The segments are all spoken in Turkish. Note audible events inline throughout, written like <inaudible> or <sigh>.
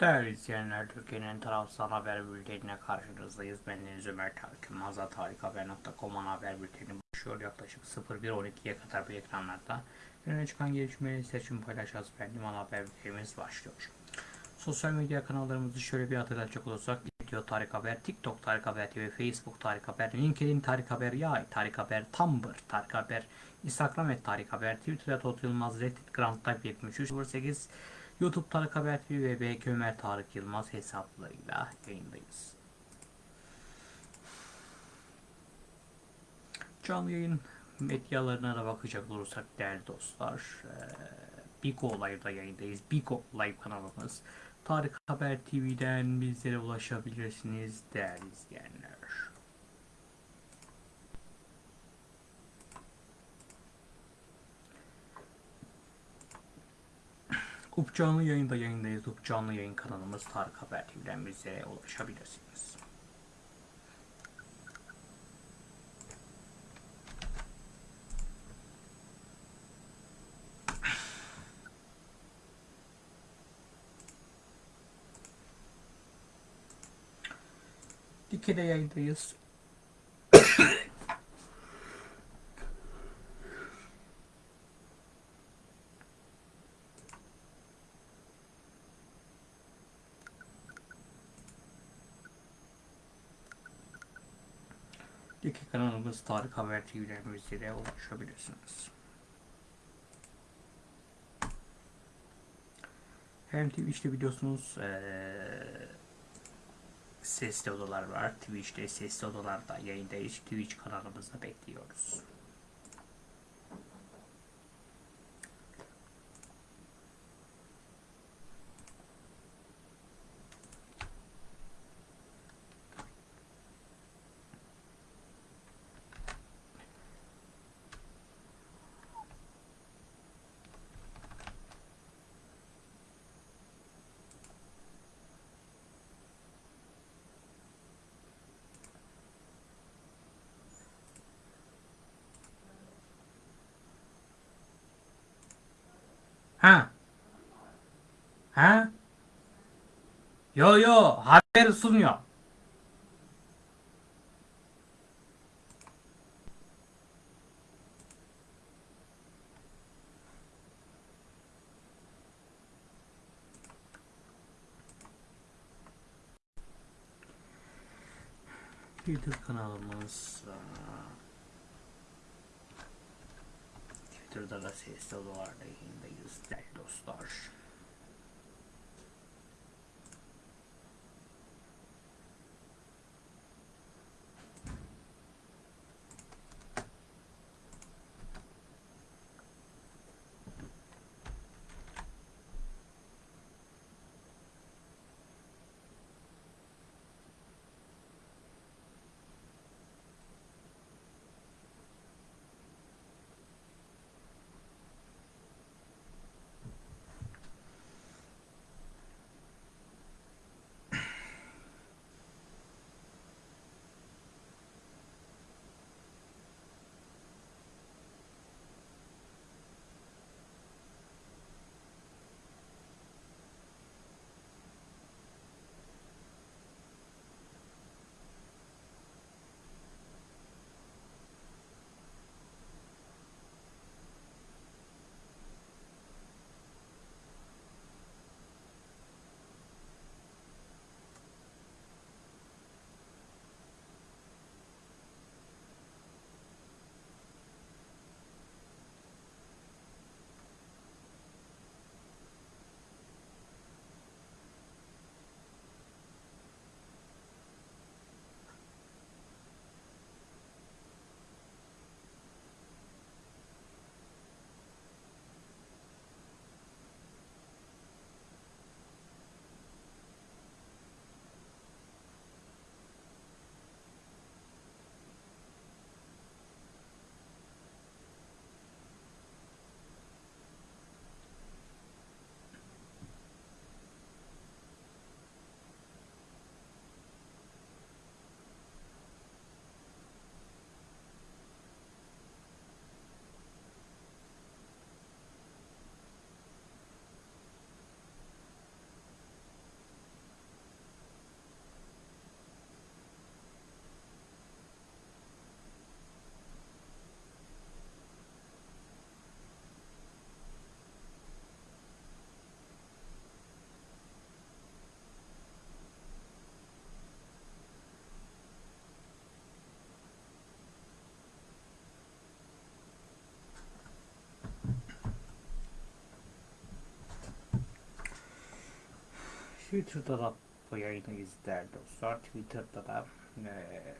Değerli izleyenler, Türkiye'nin tarafsız haber bültenine karşınızdayız. Ben Deniz Ömer Tarık Yılmaz, tarikhaber.com haber bülteni başlıyor. Yaklaşık 01.12'ye kadar bu ekranlarda öne çıkan gelişmeleri seçim paylaşacağız. Benim ana haber bültenimiz başlıyor. Sosyal medya kanallarımızı şöyle bir hatırlatacak olursak Video Tarık Haber, TikTok Tarık Haber TV, Facebook Tarık Haber, LinkedIn Tarık Haber, Yay Tarık Haber, Tumblr Tarık Haber, Instagram et Tarık Haber, Twitter'da Tot Yılmaz, Reddit Grand Type 7308, YouTube Tarık Haber TV ve BK Ömer Tarık Yılmaz hesaplarıyla yayındayız. Canlı yayın medyalarına da bakacak olursak değerli dostlar, Biko Live'da yayındayız. Biko Live kanalımız. Tarık Haber TV'den bizlere ulaşabilirsiniz değerli izleyenler. Up canlı yayında yayındayız. Up canlı yayın kanalımız Tarık Haber TV'den bize ulaşabilirsiniz. Dike'de yayındayız. Kanalımız Tarık Haber TV'den bizlere ulaşabilirsiniz. Hem Twitch'te biliyorsunuz ee, sesli odalar var. Twitch'te sesli odalarda yayındayız. Twitch kanalımızda bekliyoruz. Ha? Ha? Yo yo haber sunuyor. Twitter kanalımız Twitter'da da sesli odalarda yayındayız değerli dostlar. Twitter'da da yayını izler dostlar. Twitter'da da eee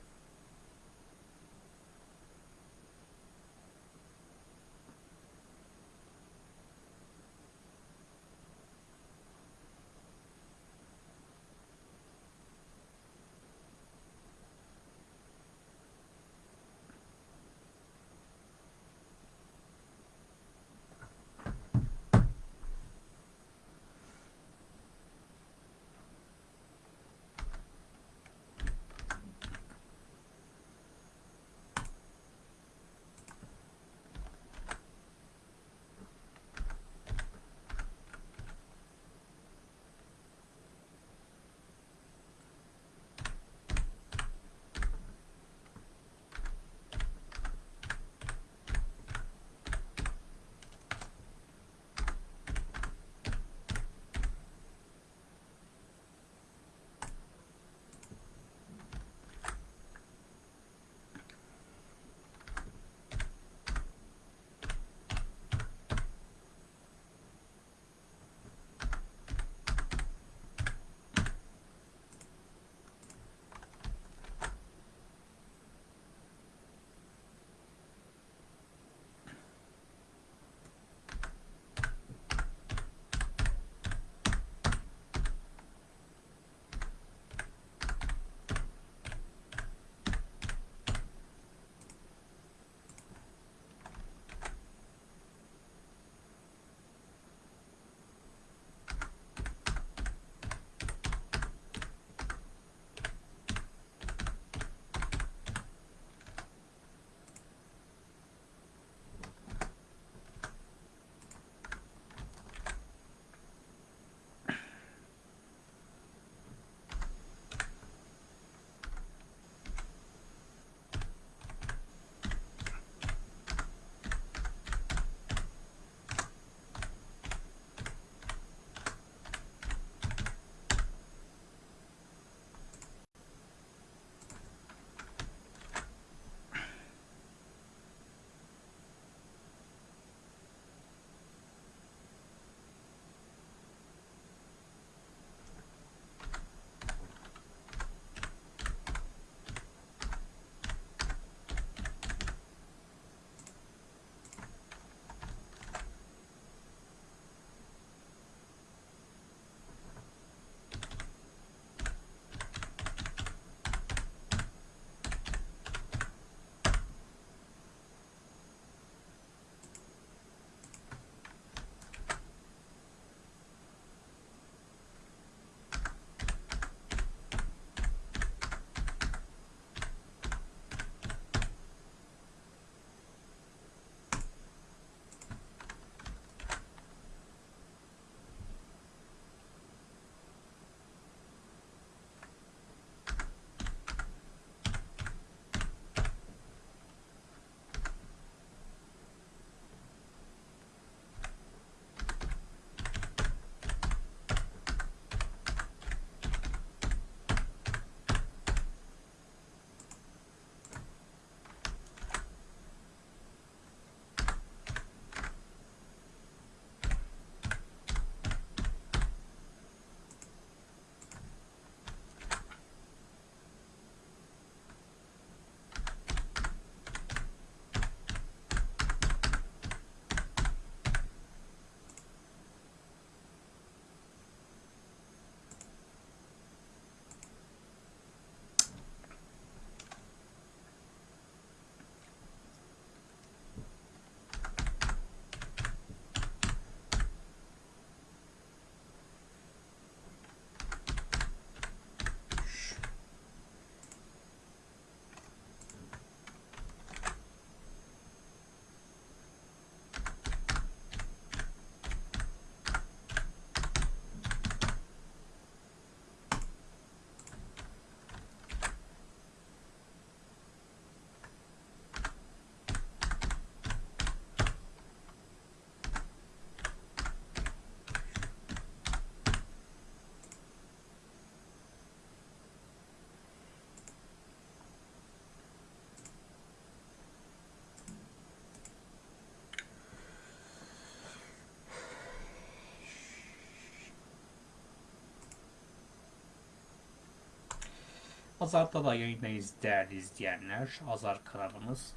Azar'da da yayındayız değerli izleyenler. Azar kanalımız.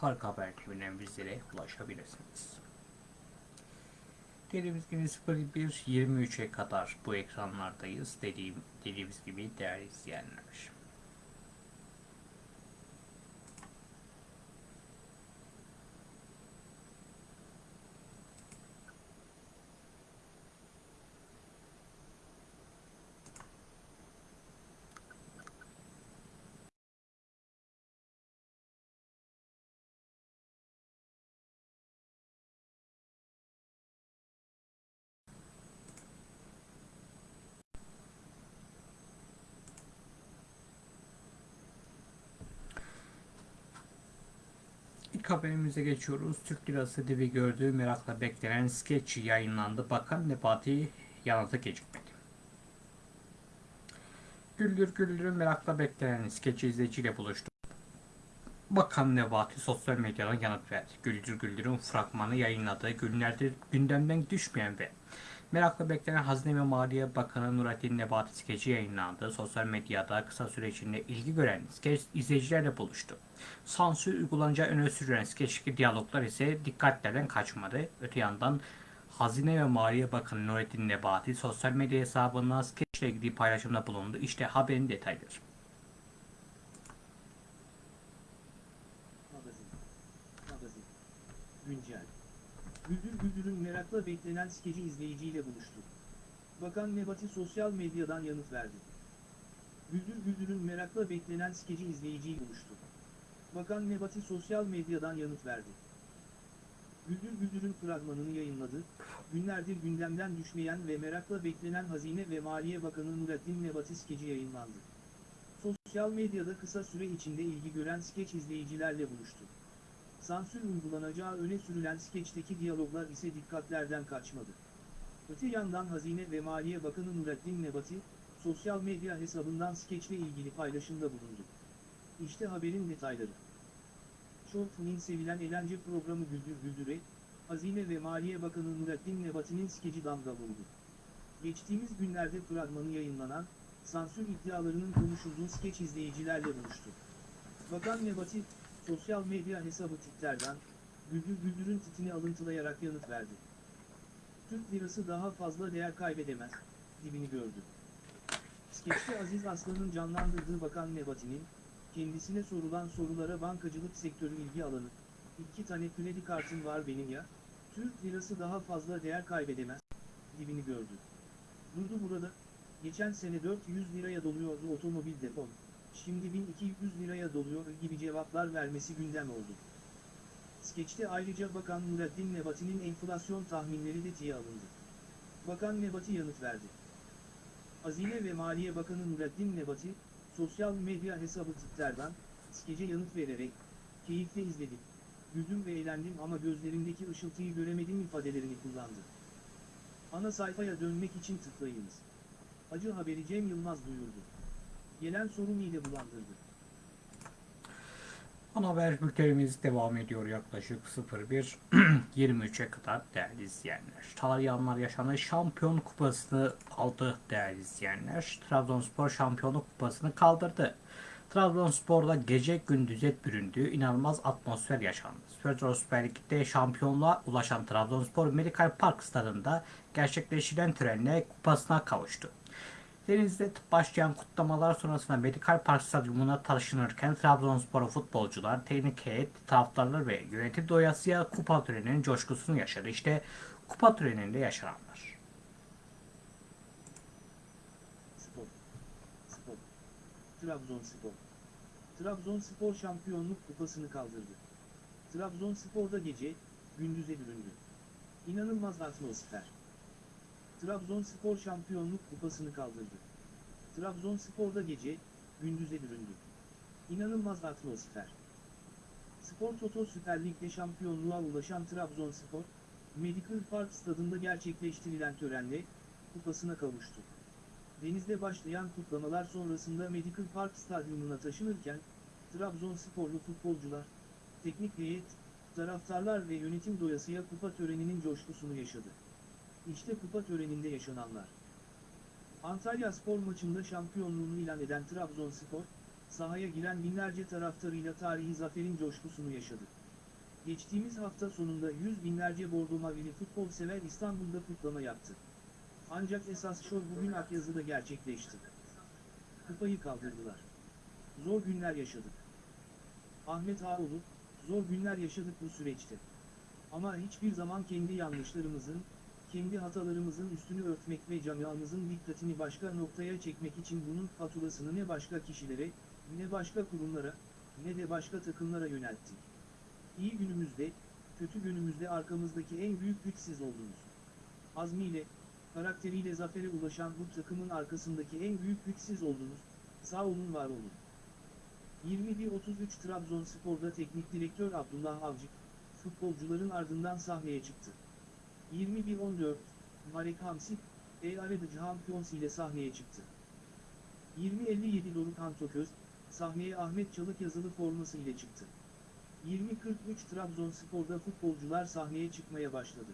Tarık Haber TV'den bizlere ulaşabilirsiniz. Dediğimiz gibi 01.23'e kadar bu ekranlardayız. Dediğim, dediğimiz gibi değerli izleyenler. İlk haberimize geçiyoruz. Türk Lirası dibi gördüğü merakla beklenen skeç yayınlandı. Bakan Nebati yanıtı gecikmedi. Güldür Güldür'ün merakla beklenen skeç izleyiciyle buluştu. Bakan Nebati sosyal medyadan yanıt verdi. Güldür Güldür'ün fragmanı yayınladığı günlerdir gündemden düşmeyen ve merakla beklenen Hazine ve Maliye Bakanı Nurattin Nebati skeci yayınlandı. Sosyal medyada kısa süre içinde ilgi gören skeç izleyicilerle buluştu. Sansür uygulanacağı öne sürülen skeçteki diyaloglar ise dikkatlerden kaçmadı. Öte yandan Hazine ve Maliye Bakanı Nurettin Nebati sosyal medya hesabından skeçle ilgili paylaşımda bulundu. İşte haberin detayları. Güncel. Güldür Güldür'ün merakla beklenen skeci izleyiciyle buluştu. Bakan Nebati sosyal medyadan yanıt verdi. Güldür Güldür'ün merakla beklenen skeci izleyiciyle buluştu. Bakan Nebati sosyal medyadan yanıt verdi. Güldür Güldür'ün fragmanını yayınladı, günlerdir gündemden düşmeyen ve merakla beklenen Hazine ve Maliye Bakanı Nurettin Nebati skeci yayınlandı. Sosyal medyada kısa süre içinde ilgi gören skeç izleyicilerle buluştu. Sansür uygulanacağı öne sürülen skeçteki diyaloglar ise dikkatlerden kaçmadı. Öte yandan Hazine ve Maliye Bakanı Nurettin Nebati, sosyal medya hesabından skeçle ilgili paylaşımda bulundu. İşte haberin detayları. Short'un sevilen eğlence programı Güldür Güldür'e, Hazine ve Maliye Bakanı Nurettin Nebati'nin skeci damga vurdu. Geçtiğimiz günlerde fragmanı yayınlanan, sansür iddialarının konuşulduğu skeç izleyicilerle buluştu. Bakan Nebati, sosyal medya hesabı Twitter'dan, Güldür Güldür'ün titini alıntılayarak yanıt verdi. Türk lirası daha fazla değer kaybedemez, dibini gördü. Skeçte Aziz Aslan'ın canlandırdığı Bakan Nebati'nin, kendisine sorulan sorulara bankacılık sektörü ilgi alanı, iki tane kredi kartım var benim ya, Türk lirası daha fazla değer kaybedemez, dibini gördü. Durdu burada, geçen sene 400 liraya doluyordu otomobil depom, şimdi 1200 liraya doluyor gibi cevaplar vermesi gündem oldu. Skeçte ayrıca Bakan Nurettin Nebati'nin enflasyon tahminleri de tiye alındı. Bakan Nebati yanıt verdi. Hazine ve Maliye Bakanı Nurettin Nebati, sosyal medya hesabı Twitter'dan, skece yanıt vererek, keyifle izledim, güldüm ve eğlendim ama gözlerimdeki ışıltıyı göremedim ifadelerini kullandı. Ana sayfaya dönmek için tıklayınız. Acı haberi Cem Yılmaz duyurdu. Gelen sorun ile bulandırdı. Ana haber bültenimiz devam ediyor yaklaşık 01.23'e <clears throat> kadar değerli izleyenler. Talyanlar yaşanan şampiyon kupasını aldı değerli izleyenler. Trabzonspor şampiyonluk kupasını kaldırdı. Trabzonspor'da gece gündüz et büründüğü inanılmaz atmosfer yaşandı. Trabzon Süper Lig'de şampiyonluğa ulaşan Trabzonspor Medical Park stadında gerçekleştirilen törenle kupasına kavuştu. Deniz'de başlayan kutlamalar sonrasında Medikal Park Stadyumuna taşınırken Trabzonspor futbolcular, teknik heyet, taraftarlar ve yönetim doyasıya kupa töreninin coşkusunu yaşadı. İşte kupa töreninde yaşananlar. Spor. Spor. Trabzonspor. Trabzonspor şampiyonluk kupasını kaldırdı. Trabzonspor'da gece, gündüze büründü. İnanılmaz atmosfer. Trabzonspor şampiyonluk kupasını kaldırdı. Trabzonspor'da gece, gündüze büründü. İnanılmaz atmosfer. Spor Toto Süper Lig'de şampiyonluğa ulaşan Trabzonspor, Medical Park stadında gerçekleştirilen törenle, kupasına kavuştu. Denizde başlayan kutlamalar sonrasında Medical Park Stadyumuna taşınırken, Trabzonsporlu futbolcular, teknik heyet, taraftarlar ve yönetim doyasıya kupa töreninin coşkusunu yaşadı. İşte kupa töreninde yaşananlar. Antalya spor maçında şampiyonluğunu ilan eden Trabzonspor, sahaya giren binlerce taraftarıyla tarihi zaferin coşkusunu yaşadı. Geçtiğimiz hafta sonunda yüz binlerce bordo mavili futbol sever İstanbul'da kutlama yaptı. Ancak esas şov bugün Akyazı'da gerçekleşti. Kupayı kaldırdılar. Zor günler yaşadık. Ahmet Ağoğlu, zor günler yaşadık bu süreçte. Ama hiçbir zaman kendi yanlışlarımızın, kendi hatalarımızın üstünü örtmek ve camiamızın dikkatini başka noktaya çekmek için bunun faturasını ne başka kişilere, ne başka kurumlara, ne de başka takımlara yönelttik. İyi günümüzde, kötü günümüzde arkamızdaki en büyük güç siz oldunuz. Azmiyle, karakteriyle zafere ulaşan bu takımın arkasındaki en büyük güç siz oldunuz. Sağ olun var olun. 21.33 Trabzonspor'da teknik direktör Abdullah Avcı, futbolcuların ardından sahneye çıktı. 21.14 Marek Hamsik, El Arada Champions ile sahneye çıktı. 20.57 Doruk Antoköz, sahneye Ahmet Çalık yazılı forması ile çıktı. 20.43 Trabzonspor'da futbolcular sahneye çıkmaya başladı.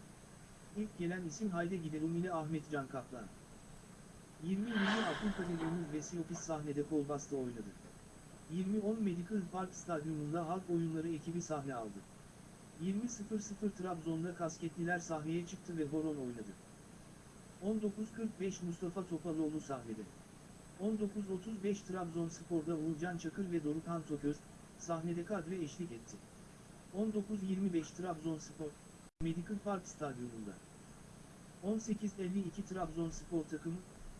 İlk gelen isim Hayde Giderum ile Ahmet Can Kaplan. 20.20 Abdülkadir Ömür ve Siopis sahnede kol bastı oynadı. 20.10 Medical Park Stadyumunda halk oyunları ekibi sahne aldı. 20.00 Trabzon'da kasketliler sahneye çıktı ve horon oynadı. 19.45 Mustafa Topaloğlu sahnede. 19.35 Trabzonspor'da Uğurcan Çakır ve Dorukhan Toköz, sahnede kadre eşlik etti. 19.25 Trabzonspor, Medical Park Stadyumunda. 18.52 Trabzonspor takımı,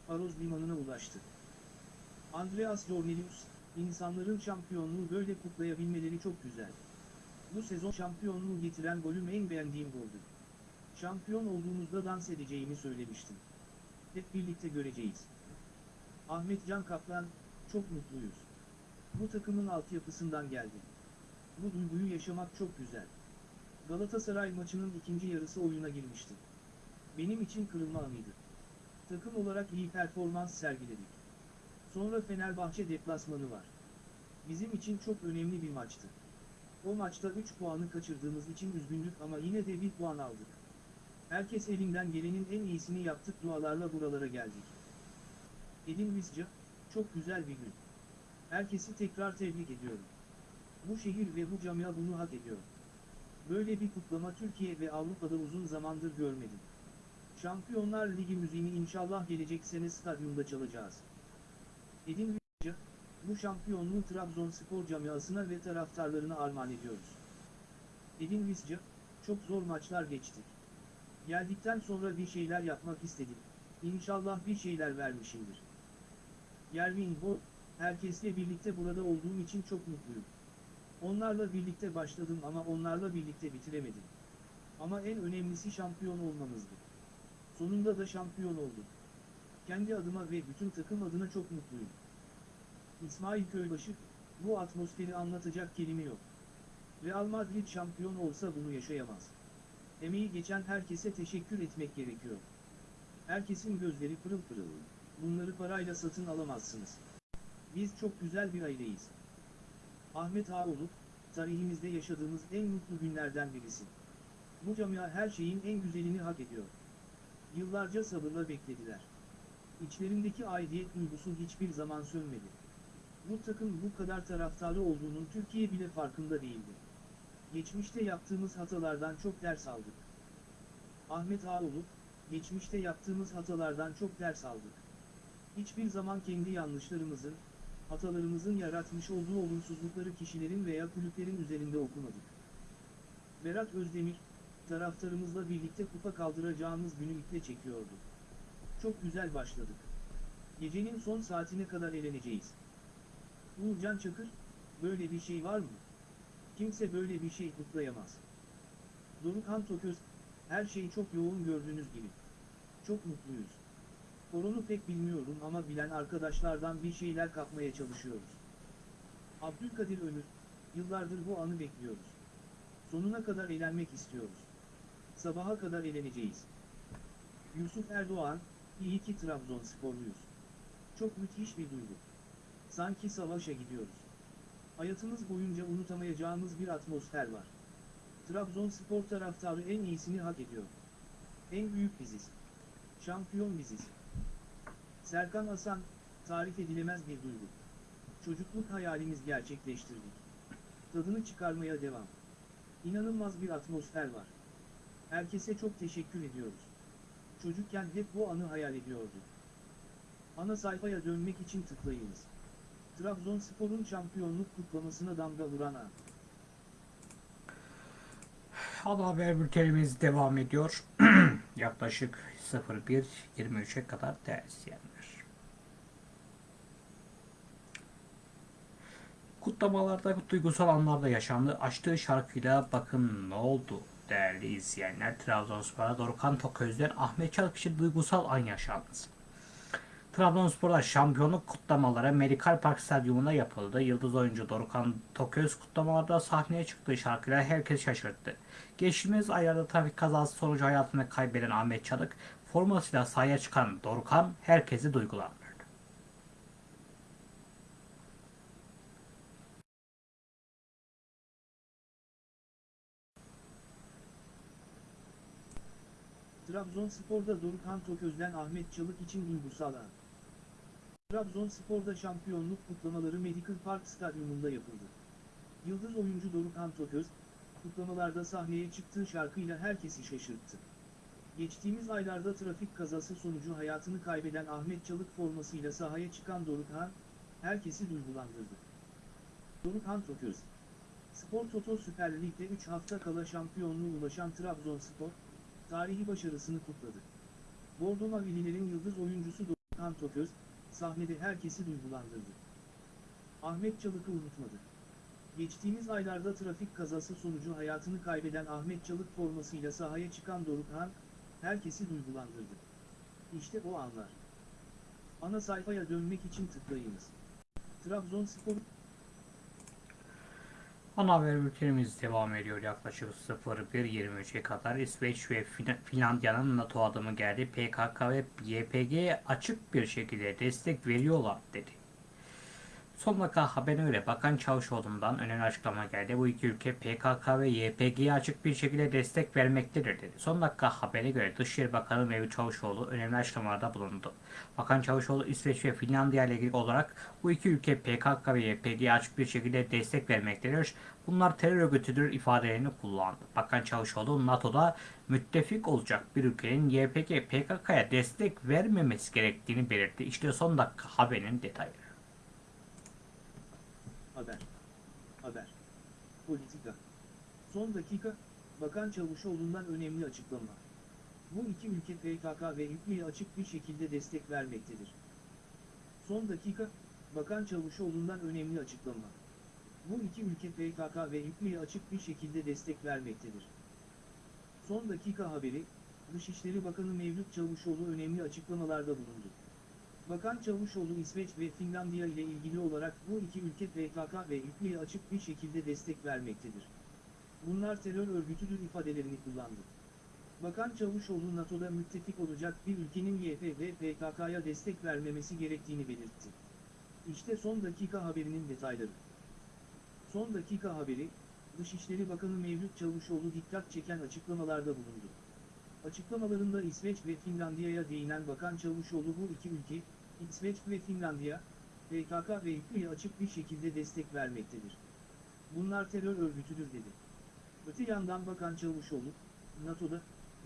Faroz Limanı'na ulaştı. Andreas Jornelius, insanların şampiyonluğu böyle kutlayabilmeleri çok güzel. Bu sezon şampiyonluğu getiren golüm en beğendiğim goldü. Şampiyon olduğumuzda dans edeceğimi söylemiştim. Hep birlikte göreceğiz. Ahmet Can Kaplan, çok mutluyuz. Bu takımın altyapısından geldi. Bu duyguyu yaşamak çok güzel. Galatasaray maçının ikinci yarısı oyuna girmişti. Benim için kırılma anıydı. Takım olarak iyi performans sergiledik. Sonra Fenerbahçe deplasmanı var. Bizim için çok önemli bir maçtı. O maçta 3 puanı kaçırdığımız için üzgündük ama yine de bir puan aldık. Herkes elinden gelenin en iyisini yaptık dualarla buralara geldik. Edin Visca, çok güzel bir gün. Herkesi tekrar tebrik ediyorum. Bu şehir ve bu camia bunu hak ediyor. Böyle bir kutlama Türkiye ve Avrupa'da uzun zamandır görmedim. Şampiyonlar Ligi müziğini inşallah gelecek sene stadyumda çalacağız. Edin bu şampiyonluğu Trabzonspor camiasına ve taraftarlarına armağan ediyoruz. Edin Visca, çok zor maçlar geçtik. Geldikten sonra bir şeyler yapmak istedim. İnşallah bir şeyler vermişimdir. Yervin Bo, herkesle birlikte burada olduğum için çok mutluyum. Onlarla birlikte başladım ama onlarla birlikte bitiremedim. Ama en önemlisi şampiyon olmamızdı. Sonunda da şampiyon olduk. Kendi adıma ve bütün takım adına çok mutluyum. İsmail Köybaşı, bu atmosferi anlatacak kelime yok. Real Madrid şampiyon olsa bunu yaşayamaz. Emeği geçen herkese teşekkür etmek gerekiyor. Herkesin gözleri pırıl pırıl. Bunları parayla satın alamazsınız. Biz çok güzel bir aileyiz. Ahmet Ağoğlu, tarihimizde yaşadığımız en mutlu günlerden birisi. Bu camia her şeyin en güzelini hak ediyor. Yıllarca sabırla beklediler. İçlerindeki aidiyet duygusu hiçbir zaman sönmedi. Bu takım bu kadar taraftarı olduğunun Türkiye bile farkında değildi. Geçmişte yaptığımız hatalardan çok ders aldık. Ahmet Ağoğlu, geçmişte yaptığımız hatalardan çok ders aldık. Hiçbir zaman kendi yanlışlarımızın, hatalarımızın yaratmış olduğu olumsuzlukları kişilerin veya kulüplerin üzerinde okumadık. Berat Özdemir, taraftarımızla birlikte kupa kaldıracağımız günü iple çekiyordu. Çok güzel başladık. Gecenin son saatine kadar eğleneceğiz. Uğurcan Çakır, böyle bir şey var mı? Kimse böyle bir şey kutlayamaz. Dorukhan Toköz, her şey çok yoğun gördüğünüz gibi. Çok mutluyuz. Koronu pek bilmiyorum ama bilen arkadaşlardan bir şeyler kapmaya çalışıyoruz. Abdülkadir Ömür, yıllardır bu anı bekliyoruz. Sonuna kadar eğlenmek istiyoruz. Sabaha kadar eğleneceğiz. Yusuf Erdoğan, iyi ki Trabzonsporluyuz. Çok müthiş bir duygu. Sanki savaşa gidiyoruz. Hayatımız boyunca unutamayacağımız bir atmosfer var. Trabzonspor taraftarı en iyisini hak ediyor. En büyük biziz. Şampiyon biziz. Serkan Asan, tarif edilemez bir duygu. Çocukluk hayalimiz gerçekleştirdik. Tadını çıkarmaya devam. İnanılmaz bir atmosfer var. Herkese çok teşekkür ediyoruz. Çocukken hep bu anı hayal ediyorduk. Ana sayfaya dönmek için tıklayınız. Trabzonspor'un şampiyonluk kutlamasına damga vuran an. Ana haber bültenimiz devam ediyor. <clears throat> Yaklaşık 01.23'e kadar izleyenler. Kutlamalarda duygusal anlarda yaşandı. Açtığı şarkıyla bakın ne oldu değerli izleyenler. Trabzonspor'a Dorukhan Toköz'den Ahmet için duygusal an yaşandı. Trabzonspor'da şampiyonluk kutlamaları Medikal Park Stadyumunda yapıldı. Yıldız oyuncu Dorukhan Toköz kutlamalarda sahneye çıktığı şarkıyla herkes şaşırttı. Geçtiğimiz aylarda trafik kazası sonucu hayatını kaybeden Ahmet Çalık, formasıyla sahaya çıkan Dorukhan herkesi duygulandırdı. Trabzonspor'da Dorukhan Toköz'den Ahmet Çalık için duygusal an. Trabzonspor'da şampiyonluk kutlamaları Medical Park Stadyumunda yapıldı. Yıldız oyuncu Dorukhan Toköz, kutlamalarda sahneye çıktığı şarkıyla herkesi şaşırttı. Geçtiğimiz aylarda trafik kazası sonucu hayatını kaybeden Ahmet Çalık formasıyla sahaya çıkan Dorukhan, herkesi duygulandırdı. Dorukhan Toköz Spor Toto Süper Lig'de 3 hafta kala şampiyonluğu ulaşan Trabzonspor, tarihi başarısını kutladı. Bordo Mavililerin yıldız oyuncusu Dorukhan Toköz, sahnede herkesi duygulandırdı. Ahmet Çalık'ı unutmadı. Geçtiğimiz aylarda trafik kazası sonucu hayatını kaybeden Ahmet Çalık formasıyla sahaya çıkan Dorukhan, herkesi duygulandırdı. İşte o anlar. Ana sayfaya dönmek için tıklayınız. Trabzonspor Ana haber bültenimiz devam ediyor yaklaşık 01.23'e kadar. İsveç ve Fin- Finlandiya'nın NATO adımı geldi. PKK ve YPG'ye açık bir şekilde destek veriyorlar dedi. Son dakika haberine göre Bakan Çavuşoğlu'ndan önemli açıklama geldi. Bu iki ülke PKK ve YPG'ye açık bir şekilde destek vermektedir dedi. Son dakika haberine göre Dışişleri Bakanı Mevlüt Çavuşoğlu önemli açıklamalarda bulundu. Bakan Çavuşoğlu İsveç ve Finlandiya ile ilgili olarak bu iki ülke PKK ve YPG'ye açık bir şekilde destek vermektedir. Bunlar terör örgütüdür ifadelerini kullandı. Bakan Çavuşoğlu NATO'da müttefik olacak bir ülkenin YPG, PKK'ya destek vermemesi gerektiğini belirtti. İşte son dakika haberinin detayları. Haber. Haber. Politika. Son dakika, Bakan Çavuşoğlu'ndan önemli açıklama. Bu iki ülke PKK ve YPG'ye açık bir şekilde destek vermektedir. Son dakika, Bakan Çavuşoğlu'ndan önemli açıklama. Bu iki ülke PKK ve YPG'ye açık bir şekilde destek vermektedir. Son dakika haberi, Dışişleri Bakanı Mevlüt Çavuşoğlu önemli açıklamalarda bulundu. Bakan Çavuşoğlu İsveç ve Finlandiya ile ilgili olarak bu iki ülke PKK ve YPG'ye açık bir şekilde destek vermektedir. Bunlar terör örgütüdür ifadelerini kullandı. Bakan Çavuşoğlu NATO'da müttefik olacak bir ülkenin YPG ve PKK'ya destek vermemesi gerektiğini belirtti. İşte son dakika haberinin detayları. Son dakika haberi, Dışişleri Bakanı Mevlüt Çavuşoğlu dikkat çeken açıklamalarda bulundu. Açıklamalarında İsveç ve Finlandiya'ya değinen Bakan Çavuşoğlu bu iki ülke, İsveç ve Finlandiya, PKK ve YPG'ye açık bir şekilde destek vermektedir. Bunlar terör örgütüdür dedi. Öte yandan Bakan Çavuşoğlu, NATO'da,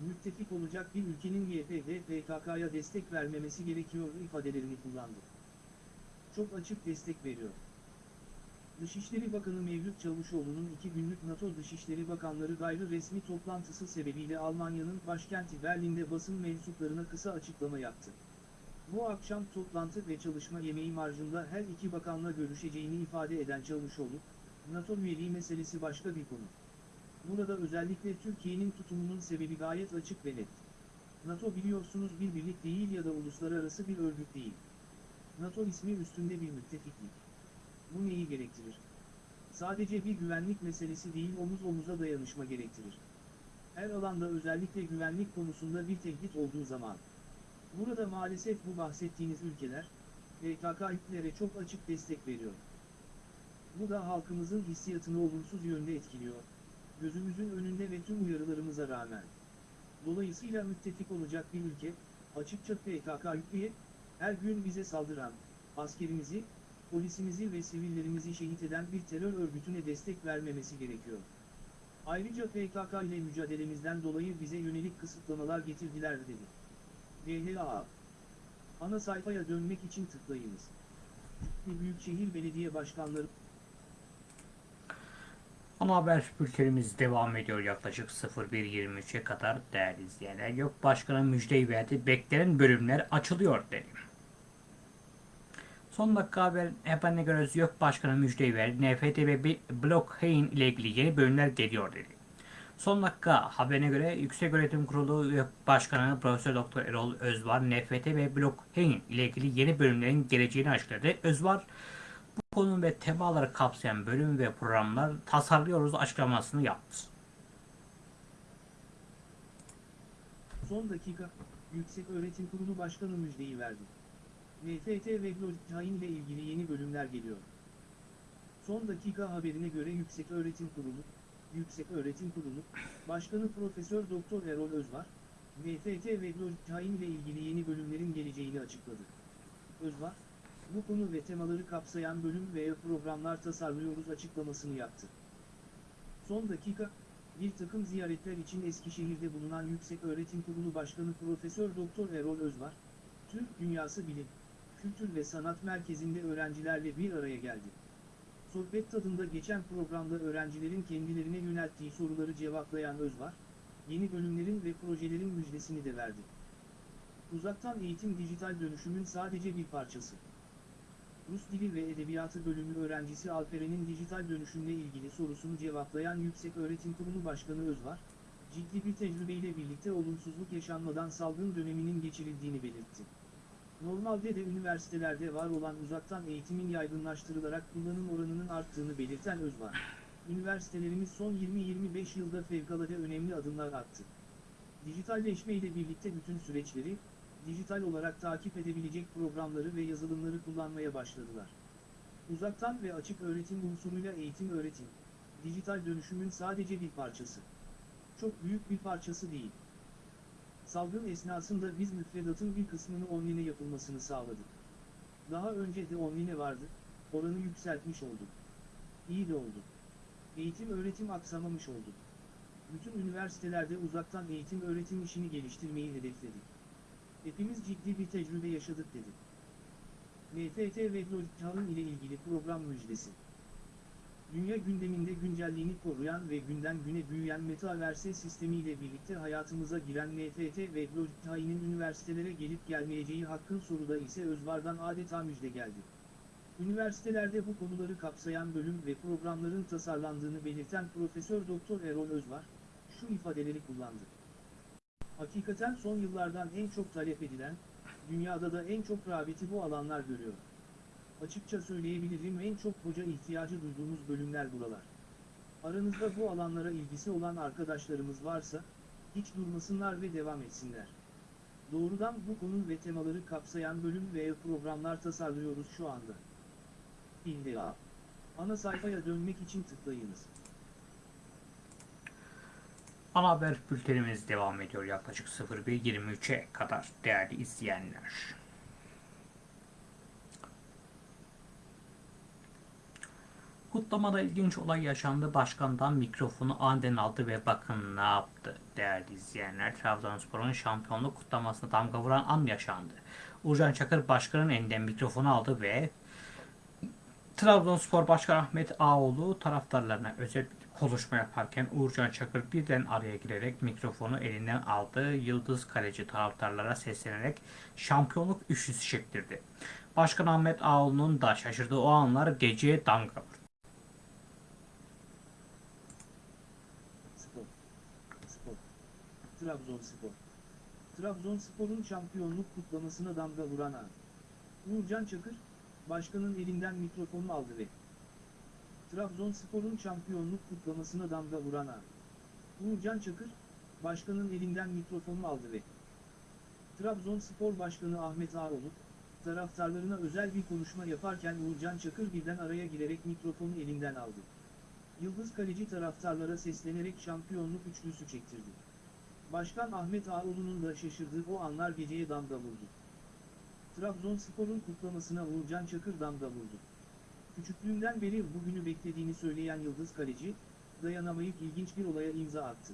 müttefik olacak bir ülkenin YPG PKK'ya destek vermemesi gerekiyor ifadelerini kullandı. Çok açık destek veriyor. Dışişleri Bakanı Mevlüt Çavuşoğlu'nun iki günlük NATO Dışişleri Bakanları gayri resmi toplantısı sebebiyle Almanya'nın başkenti Berlin'de basın mensuplarına kısa açıklama yaptı. Bu akşam toplantı ve çalışma yemeği marjında her iki bakanla görüşeceğini ifade eden Çavuşoğlu, NATO üyeliği meselesi başka bir konu. Burada özellikle Türkiye'nin tutumunun sebebi gayet açık ve net. NATO biliyorsunuz bir birlik değil ya da uluslararası bir örgüt değil. NATO ismi üstünde bir müttefiklik. Bu neyi gerektirir? Sadece bir güvenlik meselesi değil omuz omuza dayanışma gerektirir. Her alanda özellikle güvenlik konusunda bir tehdit olduğu zaman. Burada maalesef bu bahsettiğiniz ülkeler, PKK-ülkelere çok açık destek veriyor. Bu da halkımızın hissiyatını olumsuz yönde etkiliyor. Gözümüzün önünde ve tüm uyarılarımıza rağmen. Dolayısıyla müttefik olacak bir ülke, açıkça PKK-ülkeye, Her gün bize saldıran, askerimizi, polisimizi ve sivillerimizi şehit eden bir terör örgütüne destek vermemesi gerekiyor. Ayrıca PKK ile mücadelemizden dolayı bize yönelik kısıtlamalar getirdiler dedi. GHA Ana sayfaya dönmek için tıklayınız. Büyükşehir Belediye Başkanları Ana haber bültenimiz devam ediyor yaklaşık 01.23'e kadar değerli izleyenler. Yok başkanı müjdeyi verdi. Beklenen bölümler açılıyor dedi. Son dakika haber haberine göre yok başkanı müjdeyi verdi. NFT ve bir blockchain ile ilgili yeni bölümler geliyor dedi. Son dakika haberine göre Yüksek Öğretim Kurulu Başkanı Profesör Doktor Erol Özvar NFT ve blockchain ile ilgili yeni bölümlerin geleceğini açıkladı. Özvar bu konu ve temaları kapsayan bölüm ve programlar tasarlıyoruz açıklamasını yaptı. son dakika, Yüksek Öğretim Kurulu Başkanı müjdeyi verdi. NFT ve blockchain ile ilgili yeni bölümler geliyor. Son dakika haberine göre Yüksek Öğretim Kurulu, Yüksek Öğretim Kurulu, Başkanı Profesör Doktor Erol Özvar, NFT ve blockchain ile ilgili yeni bölümlerin geleceğini açıkladı. Özvar, bu konu ve temaları kapsayan bölüm veya programlar tasarlıyoruz açıklamasını yaptı. Son dakika, bir takım ziyaretler için Eskişehir'de bulunan Yüksek Öğretim Kurulu Başkanı Profesör Doktor Erol Özvar, Türk Dünyası Bilim, Kültür ve Sanat Merkezi'nde öğrencilerle bir araya geldi. Sohbet tadında geçen programda öğrencilerin kendilerine yönelttiği soruları cevaplayan Özvar, yeni bölümlerin ve projelerin müjdesini de verdi. Uzaktan eğitim dijital dönüşümün sadece bir parçası. Rus Dili ve Edebiyatı bölümü öğrencisi Alperen'in dijital dönüşümle ilgili sorusunu cevaplayan Yüksek Öğretim Kurulu Başkanı Özvar, ciddi bir tecrübeyle birlikte olumsuzluk yaşanmadan salgın döneminin geçirildiğini belirtti. Normalde de üniversitelerde var olan uzaktan eğitimin yaygınlaştırılarak kullanım oranının arttığını belirten Özvar, üniversitelerimiz son 20-25 yılda fevkalade önemli adımlar attı. Dijitalleşme ile birlikte bütün süreçleri, dijital olarak takip edebilecek programları ve yazılımları kullanmaya başladılar. Uzaktan ve açık öğretim unsuruyla eğitim öğretim, dijital dönüşümün sadece bir parçası. Çok büyük bir parçası değil. Salgın esnasında biz müfredatın bir kısmını online yapılmasını sağladık. Daha önce de online vardı, oranı yükseltmiş olduk. İyi de oldu. Eğitim öğretim aksamamış oldu. Bütün üniversitelerde uzaktan eğitim öğretim işini geliştirmeyi hedefledik. Hepimiz ciddi bir tecrübe yaşadık dedi. NFT ve blockchain ile ilgili program müjdesi. Dünya gündeminde güncelliğini koruyan ve günden güne büyüyen metaverse sistemiyle birlikte hayatımıza giren NFT ve blockchain'in üniversitelere gelip gelmeyeceği hakkın soruda ise Özvar'dan adeta müjde geldi. Üniversitelerde bu konuları kapsayan bölüm ve programların tasarlandığını belirten Profesör Doktor Erol Özvar, şu ifadeleri kullandı. Hakikaten son yıllardan en çok talep edilen, dünyada da en çok rağbeti bu alanlar görüyor. Açıkça söyleyebilirim en çok hoca ihtiyacı duyduğumuz bölümler buralar. Aranızda bu alanlara ilgisi olan arkadaşlarımız varsa, hiç durmasınlar ve devam etsinler. Doğrudan bu konu ve temaları kapsayan bölüm ve programlar tasarlıyoruz şu anda. İlla. Ana sayfaya dönmek için tıklayınız. Ana haber bültenimiz devam ediyor yaklaşık 01.23'e kadar değerli izleyenler. Kutlamada ilginç olay yaşandı. Başkandan mikrofonu aniden aldı ve bakın ne yaptı değerli izleyenler. Trabzonspor'un şampiyonluk kutlamasına damga vuran an yaşandı. Uğurcan Çakır başkanın elinden mikrofonu aldı ve Trabzonspor Başkanı Ahmet Ağoğlu taraftarlarına özel konuşma yaparken Uğurcan Çakır birden araya girerek mikrofonu elinden aldı. Yıldız kaleci taraftarlara seslenerek şampiyonluk üçlüsü çektirdi. Başkan Ahmet Ağoğlu'nun da şaşırdığı o anlar geceye damga vurdu. Spor. Spor. Trabzonspor. Trabzonspor'un şampiyonluk kutlamasına damga vuran an. Uğurcan Çakır, başkanın elinden mikrofonu aldı ve Trabzonspor'un şampiyonluk kutlamasına damga vuran an. Uğurcan Çakır, başkanın elinden mikrofonu aldı ve Trabzonspor Başkanı Ahmet Ağoğlu, taraftarlarına özel bir konuşma yaparken Uğurcan Çakır birden araya girerek mikrofonu elinden aldı. Yıldız kaleci taraftarlara seslenerek şampiyonluk üçlüsü çektirdi. Başkan Ahmet Ağoğlu'nun da şaşırdığı o anlar geceye damga vurdu. Trabzonspor'un kutlamasına Uğurcan Çakır damga vurdu. Küçüklüğünden beri bugünü beklediğini söyleyen Yıldız Kaleci, dayanamayıp ilginç bir olaya imza attı.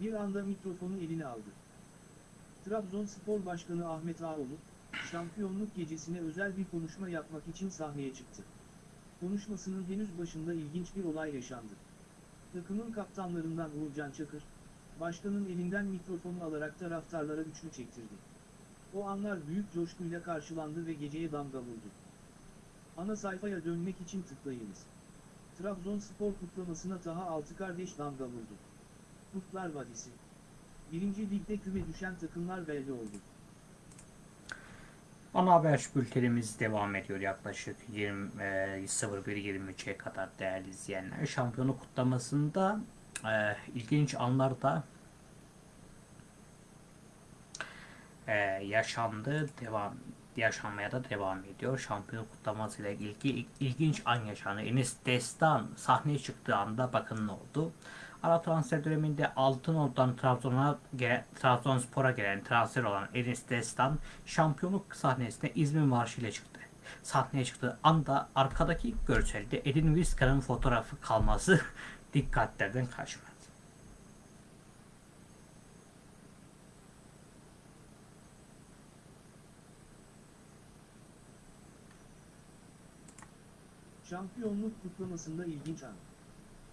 Bir anda mikrofonu eline aldı. Trabzonspor Başkanı Ahmet Ağoğlu, şampiyonluk gecesine özel bir konuşma yapmak için sahneye çıktı. Konuşmasının henüz başında ilginç bir olay yaşandı. Takımın kaptanlarından Uğurcan Çakır, başkanın elinden mikrofonu alarak taraftarlara üçlü çektirdi. O anlar büyük coşkuyla karşılandı ve geceye damga vurdu. Ana sayfaya dönmek için tıklayınız. Trabzonspor kutlamasına Taha Altı kardeş damga vurdu. Kurtlar Vadisi. Birinci ligde küme düşen takımlar belli oldu. Ana haber bültenimiz devam ediyor yaklaşık 20 e, 01.23'e kadar değerli izleyenler. Şampiyonluk kutlamasında e, ilginç anlar da e, yaşandı, devam yaşanmaya da devam ediyor. Şampiyonluk kutlamasıyla ilgili ilginç an yaşandı. Enis Destan sahneye çıktığı anda bakın ne oldu. Ara transfer döneminde Altınordu'dan Trabzon'a gelen, Trabzonspor'a gelen transfer olan Enis Destan şampiyonluk sahnesine İzmir Marşı ile çıktı. Sahneye çıktığı anda arkadaki görselde Edin Vizcar'ın fotoğrafı kalması <laughs> dikkatlerden kaçmadı. Şampiyonluk kutlamasında ilginç an.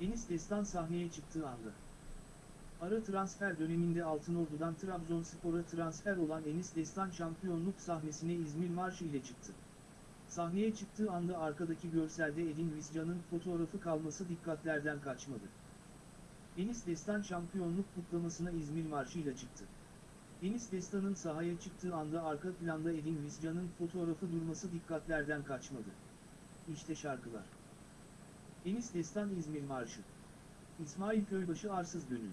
Enis Destan sahneye çıktığı anda. Ara transfer döneminde Altınordu'dan Trabzonspor'a transfer olan Enis Destan şampiyonluk sahnesine İzmir Marşı ile çıktı. Sahneye çıktığı anda arkadaki görselde Edin Viscan'ın fotoğrafı kalması dikkatlerden kaçmadı. Enis Destan şampiyonluk kutlamasına İzmir Marşı ile çıktı. Enis Destan'ın sahaya çıktığı anda arka planda Edin Viscan'ın fotoğrafı durması dikkatlerden kaçmadı. İşte şarkılar. Enis Destan İzmir Marşı. İsmail Köybaşı Arsız Gönül.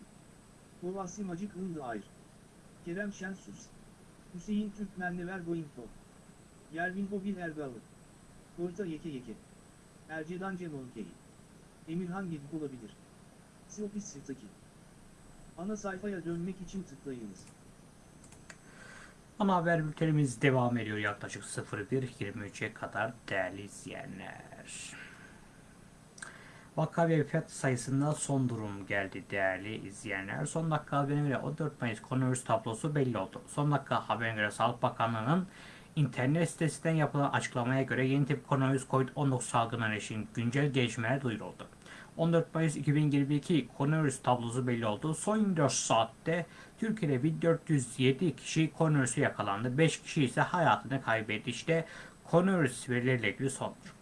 Kovasi Macik Hındı Ayr. Kerem Şensus. Hüseyin Türkmenlever Goingto. Yervin Hobil Ergalı. Korta Yeke Yeke. Ercedan Cemonkey. Emirhan Gedip olabilir. Siopis Sirtaki. Ana sayfaya dönmek için tıklayınız. Ana haber bültenimiz devam ediyor yaklaşık 01.23'e kadar değerli izleyenler. Vaka ve vefat sayısında son durum geldi değerli izleyenler. Son dakika haberine göre 14 Mayıs koronavirüs tablosu belli oldu. Son dakika haberine göre Sağlık Bakanlığı'nın internet sitesinden yapılan açıklamaya göre yeni tip koronavirüs COVID-19 salgınına ilişkin güncel gelişmeler duyuruldu. 14 Mayıs 2022 koronavirüs tablosu belli oldu. Son 24 saatte Türkiye'de 1407 kişi koronavirüse yakalandı. 5 kişi ise hayatını kaybetti. İşte koronavirüs verileriyle ilgili sonuç.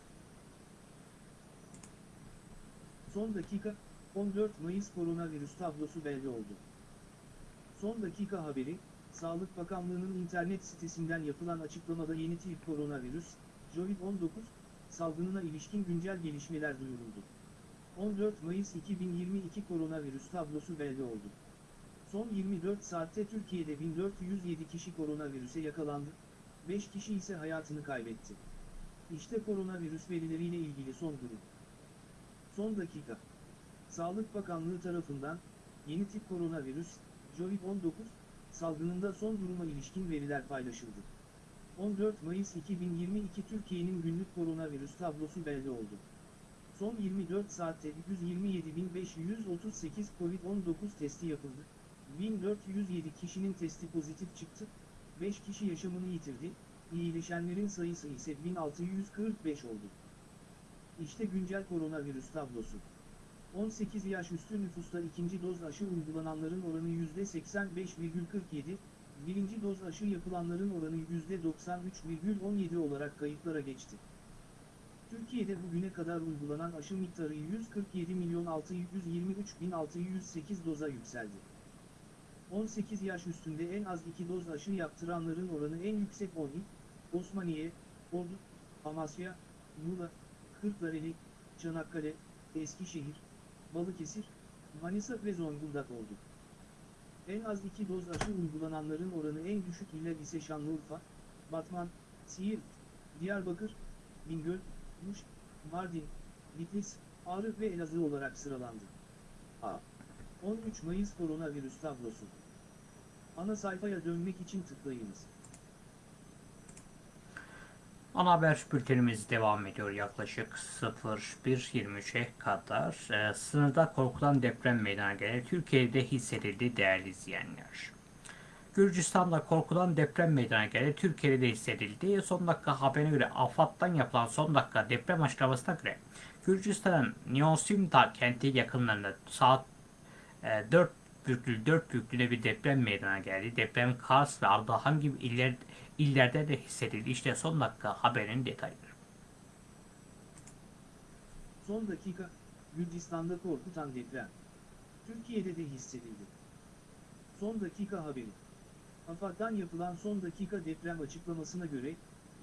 Son dakika, 14 Mayıs koronavirüs tablosu belli oldu. Son dakika haberi, Sağlık Bakanlığı'nın internet sitesinden yapılan açıklamada yeni tip koronavirüs, COVID-19, salgınına ilişkin güncel gelişmeler duyuruldu. 14 Mayıs 2022 koronavirüs tablosu belli oldu. Son 24 saatte Türkiye'de 1407 kişi koronavirüse yakalandı, 5 kişi ise hayatını kaybetti. İşte koronavirüs verileriyle ilgili son durum. Son dakika. Sağlık Bakanlığı tarafından, yeni tip koronavirüs, COVID-19, salgınında son duruma ilişkin veriler paylaşıldı. 14 Mayıs 2022 Türkiye'nin günlük koronavirüs tablosu belli oldu. Son 24 saatte 127.538 COVID-19 testi yapıldı. 1407 kişinin testi pozitif çıktı, 5 kişi yaşamını yitirdi, iyileşenlerin sayısı ise 1645 oldu. İşte güncel koronavirüs tablosu. 18 yaş üstü nüfusta ikinci doz aşı uygulananların oranı %85,47, birinci doz aşı yapılanların oranı %93,17 olarak kayıtlara geçti. Türkiye'de bugüne kadar uygulanan aşı miktarı 147.623.608 doza yükseldi. 18 yaş üstünde en az 2 doz aşı yaptıranların oranı en yüksek 10 il, Osmaniye, Ordu, Amasya, Muğla, Kırklareli, Çanakkale, Eskişehir, Balıkesir, Manisa ve Zonguldak oldu. En az 2 doz aşı uygulananların oranı en düşük iller ise Şanlıurfa, Batman, Siirt, Diyarbakır, Bingöl, Muş, Mardin, Bitlis, Ağrı ve Elazığ olarak sıralandı. A. 13 Mayıs koronavirüs tablosu. Ana sayfaya dönmek için tıklayınız. Ana haber bültenimiz devam ediyor yaklaşık 01.23'e kadar. Ee, sınırda korkulan deprem meydana gelir. Türkiye'de hissedildi değerli izleyenler. Gürcistan'da korkulan deprem meydana geldi. Türkiye'de de hissedildi. Son dakika haberine göre AFAD'dan yapılan son dakika deprem açıklamasına göre Gürcistan'ın Neosimta kenti yakınlarında saat e, 4 büyüklüğü 4 büyüklüğünde bir deprem meydana geldi. Deprem Kars ve Ardahan gibi iller, illerde de hissedildi. İşte son dakika haberin detayları. Son dakika, Gürcistan'da korkutan deprem. Türkiye'de de hissedildi. Son dakika haberi. AFAD'dan yapılan son dakika deprem açıklamasına göre,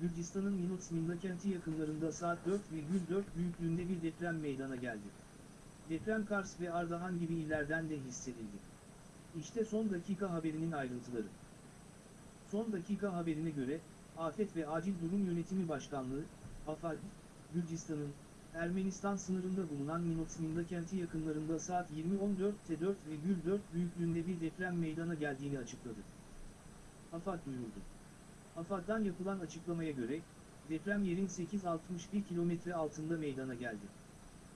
Gürcistan'ın Minutminda kenti yakınlarında saat 4,4 büyüklüğünde bir deprem meydana geldi. Deprem Kars ve Ardahan gibi illerden de hissedildi. İşte son dakika haberinin ayrıntıları. Son dakika haberine göre, Afet ve Acil Durum Yönetimi Başkanlığı, AFAD, Gürcistan'ın, Ermenistan sınırında bulunan Minutminda kenti yakınlarında saat 20.14'te 4,4 büyüklüğünde bir deprem meydana geldiğini açıkladı. AFAD duyurdu. AFAD'dan yapılan açıklamaya göre, deprem yerin 861 kilometre altında meydana geldi.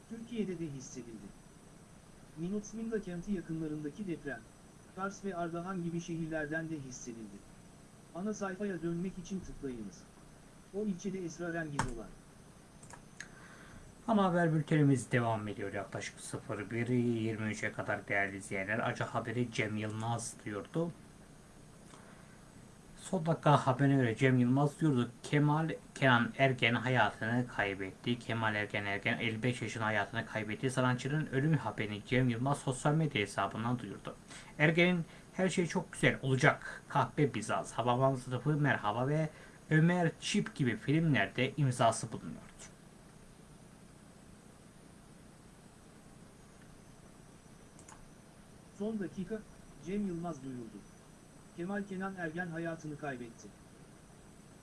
Türkiye'de de hissedildi. Minutminda kenti yakınlarındaki deprem, Kars ve Ardahan gibi şehirlerden de hissedildi. Ana sayfaya dönmek için tıklayınız. O ilçede esrarengiz olan. Ana haber bültenimiz devam ediyor yaklaşık 01.23'e kadar değerli izleyenler. Acı haberi Cem Yılmaz diyordu. Son dakika haberine göre Cem Yılmaz diyordu. Kemal Kenan Ergen hayatını kaybetti. Kemal Ergen Ergen 55 yaşında hayatını kaybetti. Sanatçının ölüm haberini Cem Yılmaz sosyal medya hesabından duyurdu. Ergen'in her şey çok güzel olacak. Kahpe Bizans, Hababam Sınıfı Merhaba ve Ömer Çip gibi filmlerde imzası bulunuyordu. Son dakika, Cem Yılmaz duyurdu. Kemal Kenan Ergen hayatını kaybetti.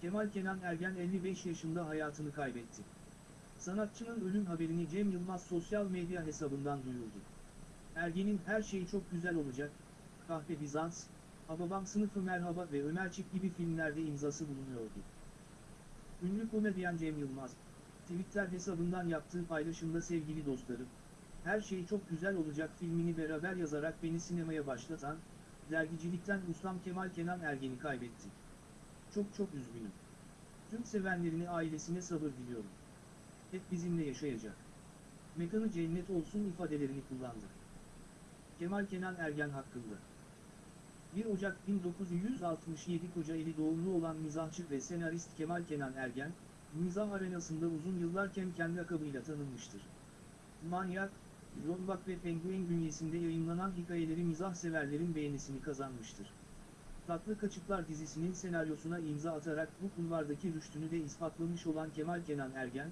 Kemal Kenan Ergen 55 yaşında hayatını kaybetti. Sanatçının ölüm haberini Cem Yılmaz sosyal medya hesabından duyurdu. Ergen'in her şeyi çok güzel olacak, Kahpe Bizans, Hababam Sınıfı Merhaba ve Ömer Çip gibi filmlerde imzası bulunuyordu. Ünlü komedyen Cem Yılmaz, Twitter hesabından yaptığı paylaşımda sevgili dostlarım, her şey çok güzel olacak filmini beraber yazarak beni sinemaya başlatan, dergicilikten ustam Kemal Kenan Ergen'i kaybetti. Çok çok üzgünüm. Tüm sevenlerini ailesine sabır diliyorum. Hep bizimle yaşayacak. Mekanı cennet olsun ifadelerini kullandı. Kemal Kenan Ergen hakkında. 1 Ocak 1967 Kocaeli doğumlu olan mizahçı ve senarist Kemal Kenan Ergen, mizah arenasında uzun yıllar Kemken lakabıyla tanınmıştır. Manyak, Rollback ve Penguin bünyesinde yayınlanan hikayeleri mizah severlerin beğenisini kazanmıştır. Tatlı Kaçıklar dizisinin senaryosuna imza atarak bu kulvardaki rüştünü de ispatlamış olan Kemal Kenan Ergen,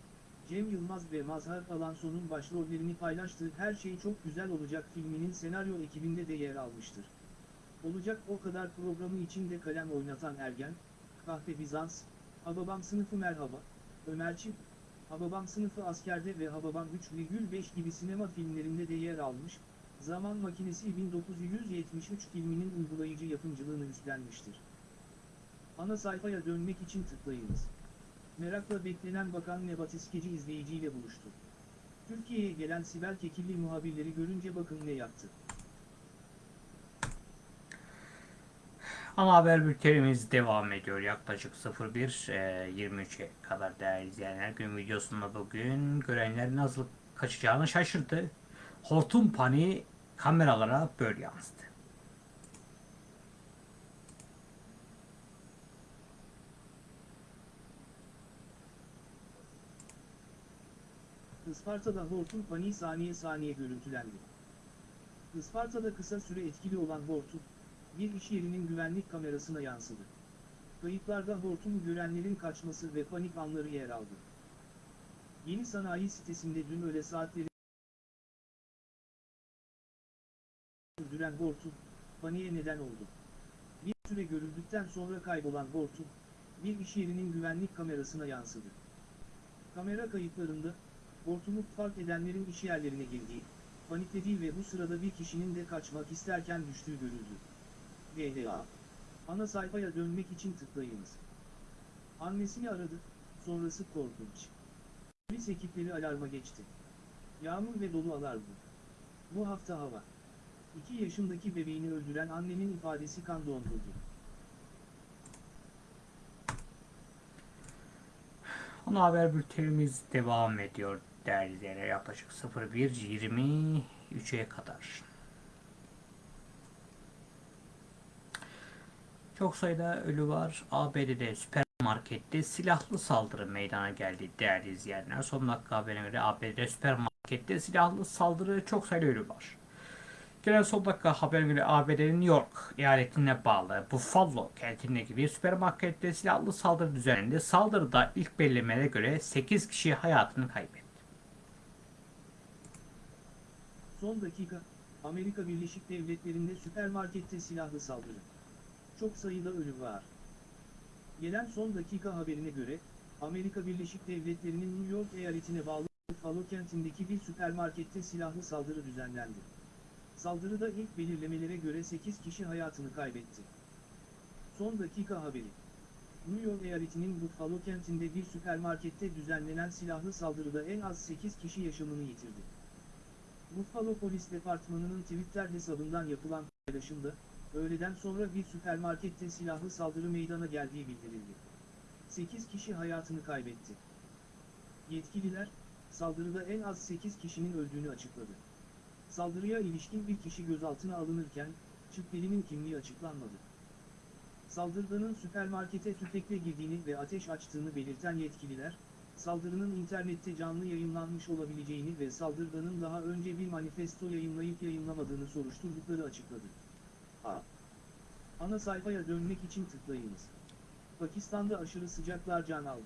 Cem Yılmaz ve Mazhar Alanson'un başrollerini paylaştığı Her Şey Çok Güzel Olacak filminin senaryo ekibinde de yer almıştır. Olacak o kadar programı içinde kalem oynatan Ergen, Kahpe Bizans, Hababam Sınıfı Merhaba, Ömer Çip, Hababam Sınıfı Askerde ve Hababam 3,5 gibi sinema filmlerinde de yer almış, Zaman Makinesi 1973 filminin uygulayıcı yapımcılığını üstlenmiştir. Ana sayfaya dönmek için tıklayınız. Merakla beklenen Bakan Nebati skeci izleyiciyle buluştu. Türkiye'ye gelen Sibel Kekilli muhabirleri görünce bakın ne yaptı. Ana haber bültenimiz devam ediyor. Yaklaşık 01.23'e kadar değerli izleyenler. Gün videosunda bugün görenler nasıl kaçacağını şaşırdı. Hortum paniği kameralara böyle yansıdı. Isparta'da hortum paniği saniye saniye görüntülendi. Isparta'da kısa süre etkili olan hortum, bir iş yerinin güvenlik kamerasına yansıdı. Kayıtlarda hortumu görenlerin kaçması ve panik anları yer aldı. Yeni sanayi sitesinde dün öğle saatleri sürdüren hortum, paniğe neden oldu. Bir süre görüldükten sonra kaybolan hortum, bir iş yerinin güvenlik kamerasına yansıdı. Kamera kayıtlarında, hortumu fark edenlerin iş yerlerine girdiği, paniklediği ve bu sırada bir kişinin de kaçmak isterken düştüğü görüldü. VDA. Ana sayfaya dönmek için tıklayınız. Annesini aradı, sonrası korkunç. Polis ekipleri alarma geçti. Yağmur ve dolu alarmı. Bu hafta hava. 2 yaşındaki bebeğini öldüren annenin ifadesi kan dondurdu. Ana haber bültenimiz devam ediyor değerli. Yaklaşık 01.23'e kadar. Çok sayıda ölü var. ABD'de süpermarkette silahlı saldırı meydana geldi değerli izleyenler. Son dakika haberine göre ABD'de süpermarkette silahlı saldırı çok sayıda ölü var. Gelen son dakika haberine göre ABD'nin New York eyaletine bağlı Buffalo kentindeki bir süpermarkette silahlı saldırı düzenlendi. Saldırıda ilk belirlemelere göre 8 kişi hayatını kaybetti. Son dakika, Amerika Birleşik Devletleri'nde süpermarkette silahlı saldırı. Çok sayıda ölü var. Gelen son dakika haberine göre, Amerika Birleşik Devletleri'nin New York eyaletine bağlı Buffalo kentindeki bir süpermarkette silahlı saldırı düzenlendi. Saldırıda ilk belirlemelere göre 8 kişi hayatını kaybetti. Son dakika haberi. New York eyaletinin Buffalo kentinde bir süpermarkette düzenlenen silahlı saldırıda en az 8 kişi yaşamını yitirdi. Buffalo Polis Departmanı'nın Twitter hesabından yapılan paylaşımda, öğleden sonra bir süpermarkette silahlı saldırı meydana geldiği bildirildi. 8 kişi hayatını kaybetti. Yetkililer, saldırıda en az 8 kişinin öldüğünü açıkladı. Saldırıya ilişkin bir kişi gözaltına alınırken, şüphelinin kimliği açıklanmadı. Saldırganın süpermarkete tüfekle girdiğini ve ateş açtığını belirten yetkililer, saldırının internette canlı yayınlanmış olabileceğini ve saldırganın daha önce bir manifesto yayınlayıp yayınlamadığını soruşturdukları açıkladı. A. Ana sayfaya dönmek için tıklayınız. Pakistan'da aşırı sıcaklar can aldı.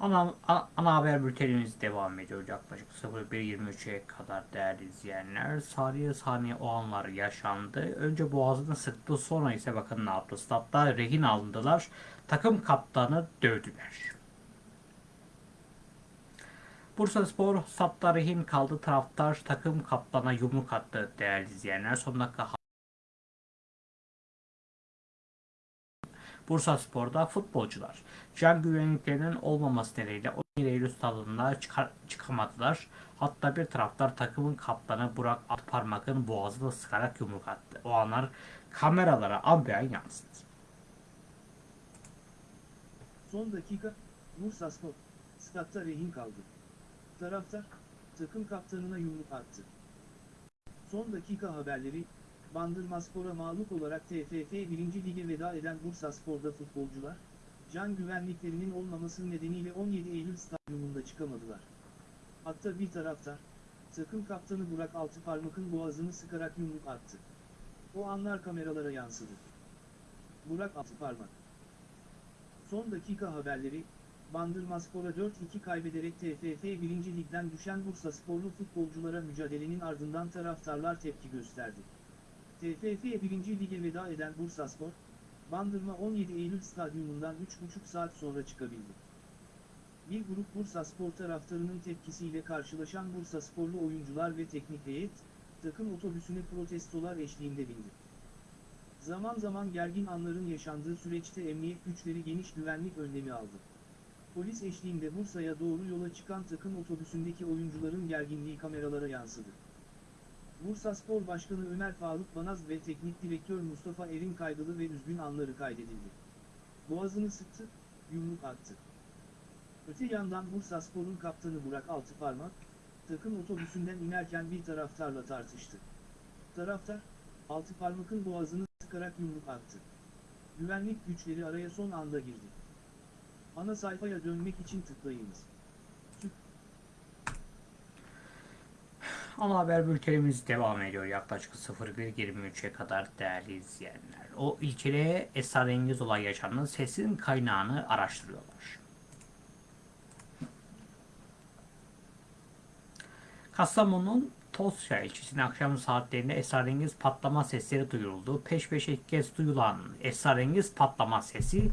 Ana, a- ana haber bültenimiz devam ediyor yaklaşık 01.23'e kadar değerli izleyenler. Saniye saniye o anlar yaşandı. Önce boğazını sıktı sonra ise bakın ne yaptı. Statta rehin alındılar. Takım kaptanı dövdüler. Bursa Spor statta rehin kaldı. Taraftar takım kaptana yumruk attı değerli izleyenler. Son dakika Bursa Spor'da futbolcular can güvenliklerinin olmaması nedeniyle 17 Eylül stadında çıkamadılar. Hatta bir taraftar takımın kaptanı Burak Atparmak'ın boğazını sıkarak yumruk attı. O anlar kameralara ambiyan yansıdı. Son dakika, Bursa Spor, statta rehin kaldı. Taraftar, takım kaptanına yumruk attı. Son dakika haberleri, Bandırma Spor'a mağlup olarak TFF 1. Lig'e veda eden Bursa Spor'da futbolcular, can güvenliklerinin olmaması nedeniyle 17 Eylül stadyumunda çıkamadılar. Hatta bir taraftar, takım kaptanı Burak Altıparmak'ın boğazını sıkarak yumruk attı. O anlar kameralara yansıdı. Burak Altıparmak Son dakika haberleri, Bandırma Spor'a 4-2 kaybederek TFF 1. Lig'den düşen Bursa sporlu futbolculara mücadelenin ardından taraftarlar tepki gösterdi. TFF 1. Lig'e veda eden Bursa Spor, Bandırma 17 Eylül stadyumundan 3,5 saat sonra çıkabildi. Bir grup Bursa Spor taraftarının tepkisiyle karşılaşan Bursa sporlu oyuncular ve teknik heyet, takım otobüsüne protestolar eşliğinde bindi. Zaman zaman gergin anların yaşandığı süreçte emniyet güçleri geniş güvenlik önlemi aldı. Polis eşliğinde Bursa'ya doğru yola çıkan takım otobüsündeki oyuncuların gerginliği kameralara yansıdı. Bursa Spor Başkanı Ömer Faruk Banaz ve Teknik Direktör Mustafa Erin kaygılı ve üzgün anları kaydedildi. Boğazını sıktı, yumruk attı. Öte yandan Bursa Spor'un kaptanı Burak Altıparmak, takım otobüsünden inerken bir taraftarla tartıştı. Taraftar, Altıparmak'ın boğazını sıkarak yumruk attı. Güvenlik güçleri araya son anda girdi. Ana sayfaya dönmek için tıklayınız. Ana haber bültenimiz devam ediyor yaklaşık 01.23'e kadar değerli izleyenler. O ilçede esrarengiz olay yaşandı. Sesin kaynağını araştırıyorlar. Kastamonu'nun Tosya ilçesinde akşam saatlerinde esrarengiz patlama sesleri duyuldu. Peş peşe ilk kez duyulan esrarengiz patlama sesi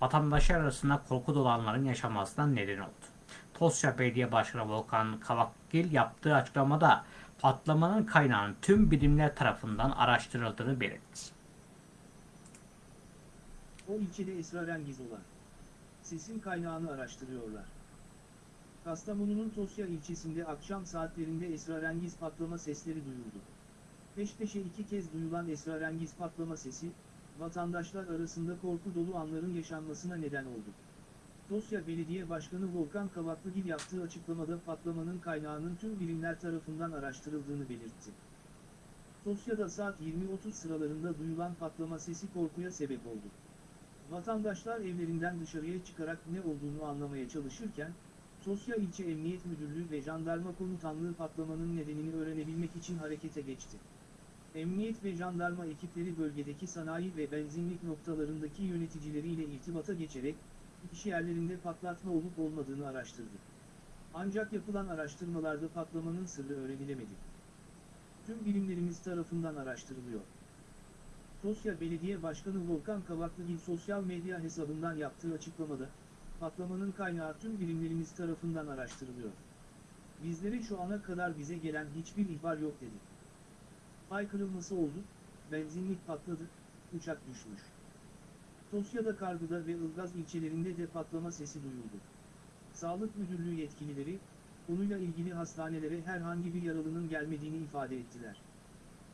vatandaşlar arasında korku dolanların yaşamasına neden oldu. Tosya Belediye Başkanı Volkan Kavakgil yaptığı açıklamada patlamanın kaynağının tüm bilimler tarafından araştırıldığını belirtti. O ilçede esrarengiz olan. Sesin kaynağını araştırıyorlar. Kastamonu'nun Tosya ilçesinde akşam saatlerinde esrarengiz patlama sesleri duyuldu. Peş peşe iki kez duyulan esrarengiz patlama sesi, vatandaşlar arasında korku dolu anların yaşanmasına neden oldu. Tosya Belediye Başkanı Volkan Kavaklıgil yaptığı açıklamada patlamanın kaynağının tüm birimler tarafından araştırıldığını belirtti. Tosya'da saat 20.30 sıralarında duyulan patlama sesi korkuya sebep oldu. Vatandaşlar evlerinden dışarıya çıkarak ne olduğunu anlamaya çalışırken, Tosya İlçe Emniyet Müdürlüğü ve Jandarma Komutanlığı patlamanın nedenini öğrenebilmek için harekete geçti. Emniyet ve jandarma ekipleri bölgedeki sanayi ve benzinlik noktalarındaki yöneticileriyle irtibata geçerek, iş yerlerinde patlatma olup olmadığını araştırdı. Ancak yapılan araştırmalarda patlamanın sırrı öğrenilemedi. Tüm bilimlerimiz tarafından araştırılıyor. Tosya Belediye Başkanı Volkan Kavaklıgil sosyal medya hesabından yaptığı açıklamada, patlamanın kaynağı tüm bilimlerimiz tarafından araştırılıyor. Bizlere şu ana kadar bize gelen hiçbir ihbar yok dedi. Fay kırılması oldu, benzinlik patladı, uçak düşmüş. Tosya'da Kargıda ve Ilgaz ilçelerinde de patlama sesi duyuldu. Sağlık Müdürlüğü yetkilileri, konuyla ilgili hastanelere herhangi bir yaralının gelmediğini ifade ettiler.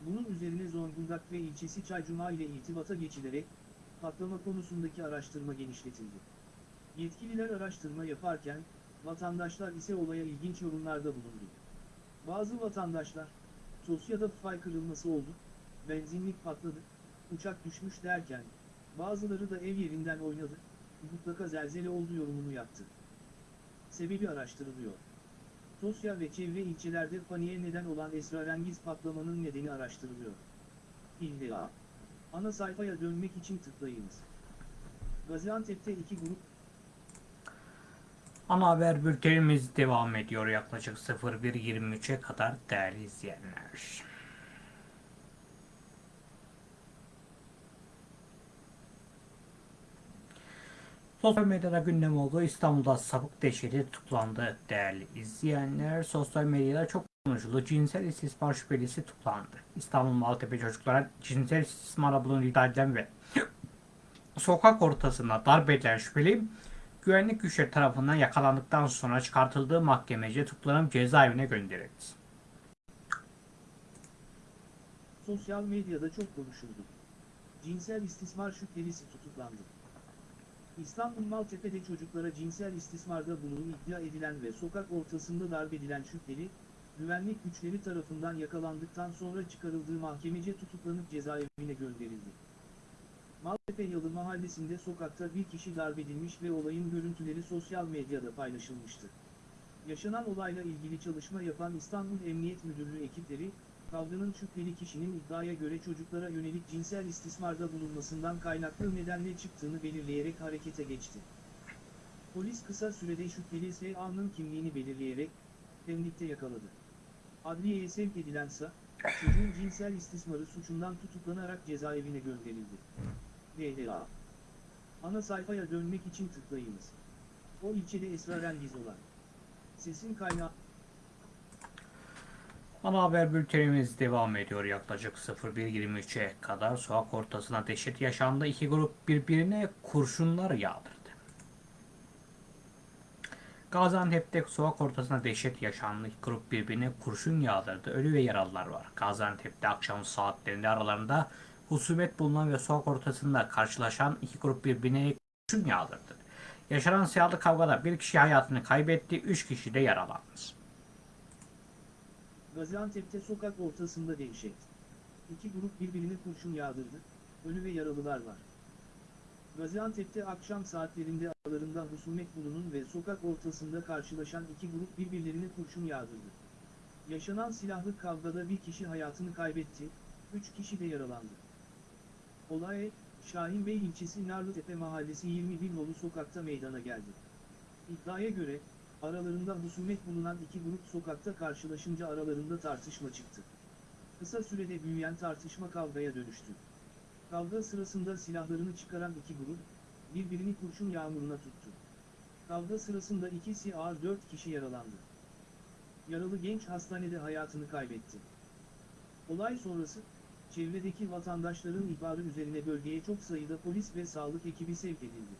Bunun üzerine Zonguldak ve ilçesi Çaycuma ile irtibata geçilerek, patlama konusundaki araştırma genişletildi. Yetkililer araştırma yaparken, vatandaşlar ise olaya ilginç yorumlarda bulundu. Bazı vatandaşlar, Tosya'da fay kırılması oldu, benzinlik patladı, uçak düşmüş derken, bazıları da ev yerinden oynadı, mutlaka zelzele oldu yorumunu yaptı. Sebebi araştırılıyor. Tosya ve çevre ilçelerde paniğe neden olan esrarengiz patlamanın nedeni araştırılıyor. İlla. Ana sayfaya dönmek için tıklayınız. Gaziantep'te iki grup Ana haber bültenimiz devam ediyor yaklaşık 01.23'e kadar değerli izleyenler. Sosyal medyada gündem oldu. İstanbul'da sapık dehşeti tutuklandı değerli izleyenler. Sosyal medyada çok konuşuldu. Cinsel istismar şüphelisi tutuklandı. İstanbul Maltepe çocuklara cinsel istismara bulunduğu iddia edilen ve <clears throat> sokak ortasında darp edilen şüpheli güvenlik güçleri tarafından yakalandıktan sonra çıkartıldığı mahkemece tutuklanıp cezaevine gönderildi. sosyal medyada çok konuşuldu. Cinsel istismar şüphelisi tutuklandı. İstanbul Maltepe'de çocuklara cinsel istismarda bulunduğu iddia edilen ve sokak ortasında darp edilen şüpheli, güvenlik güçleri tarafından yakalandıktan sonra çıkarıldığı mahkemece tutuklanıp cezaevine gönderildi. Maltepe Yalı mahallesinde sokakta bir kişi darp edilmiş ve olayın görüntüleri sosyal medyada paylaşılmıştı. Yaşanan olayla ilgili çalışma yapan İstanbul Emniyet Müdürlüğü ekipleri, kavganın şüpheli kişinin iddiaya göre çocuklara yönelik cinsel istismarda bulunmasından kaynaklı nedenle çıktığını belirleyerek harekete geçti. Polis kısa sürede şüpheli S.A.'nın kimliğini belirleyerek, Pendik'te yakaladı. Adliyeye sevk edilense, çocuğun cinsel istismarı suçundan tutuklanarak cezaevine gönderildi. DDA. Ana sayfaya dönmek için tıklayınız. O ilçede esrarengiz olan. Sesin kaynağı Ana haber bültenimiz devam ediyor yaklaşık 01.23'e kadar sokak ortasına dehşet yaşandı. İki grup birbirine kurşunlar yağdırdı. Gaziantep'te sokak ortasına dehşet yaşandı. İki grup birbirine kurşun yağdırdı. Ölü ve yaralılar var. Gaziantep'te akşam saatlerinde aralarında husumet bulunan ve sokak ortasında karşılaşan iki grup birbirine kurşun yağdırdı. Yaşanan silahlı kavgada bir kişi hayatını kaybetti, üç kişi de yaralandı. Gaziantep'te sokak ortasında dehşet. İki grup birbirine kurşun yağdırdı, ölü ve yaralılar var. Gaziantep'te akşam saatlerinde aralarında husumet bulunun ve sokak ortasında karşılaşan iki grup birbirlerine kurşun yağdırdı. Yaşanan silahlı kavgada bir kişi hayatını kaybetti, üç kişi de yaralandı. Olay, Şahinbey ilçesi Narlıtepe mahallesi 21 nolu sokakta meydana geldi. İddiaya göre, aralarında husumet bulunan iki grup sokakta karşılaşınca aralarında tartışma çıktı. Kısa sürede büyüyen tartışma kavgaya dönüştü. Kavga sırasında silahlarını çıkaran iki grup, birbirini kurşun yağmuruna tuttu. Kavga sırasında ikisi ağır dört kişi yaralandı. Yaralı genç hastanede hayatını kaybetti. Olay sonrası, çevredeki vatandaşların ihbarı üzerine bölgeye çok sayıda polis ve sağlık ekibi sevk edildi.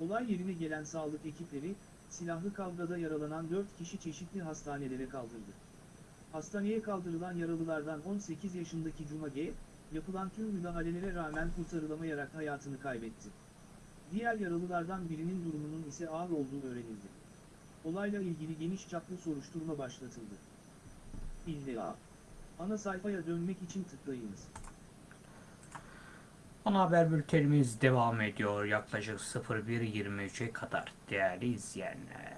Olay yerine gelen sağlık ekipleri, silahlı kavgada yaralanan 4 kişi çeşitli hastanelere kaldırdı. Hastaneye kaldırılan yaralılardan 18 yaşındaki Cuma G, yapılan tüm müdahalelere rağmen kurtarılamayarak hayatını kaybetti. Diğer yaralılardan birinin durumunun ise ağır olduğu öğrenildi. Olayla ilgili geniş çaplı soruşturma başlatıldı. İlla. Ana sayfaya dönmek için tıklayınız. Ana haber bültenimiz devam ediyor yaklaşık 01.23'e kadar değerli izleyenler.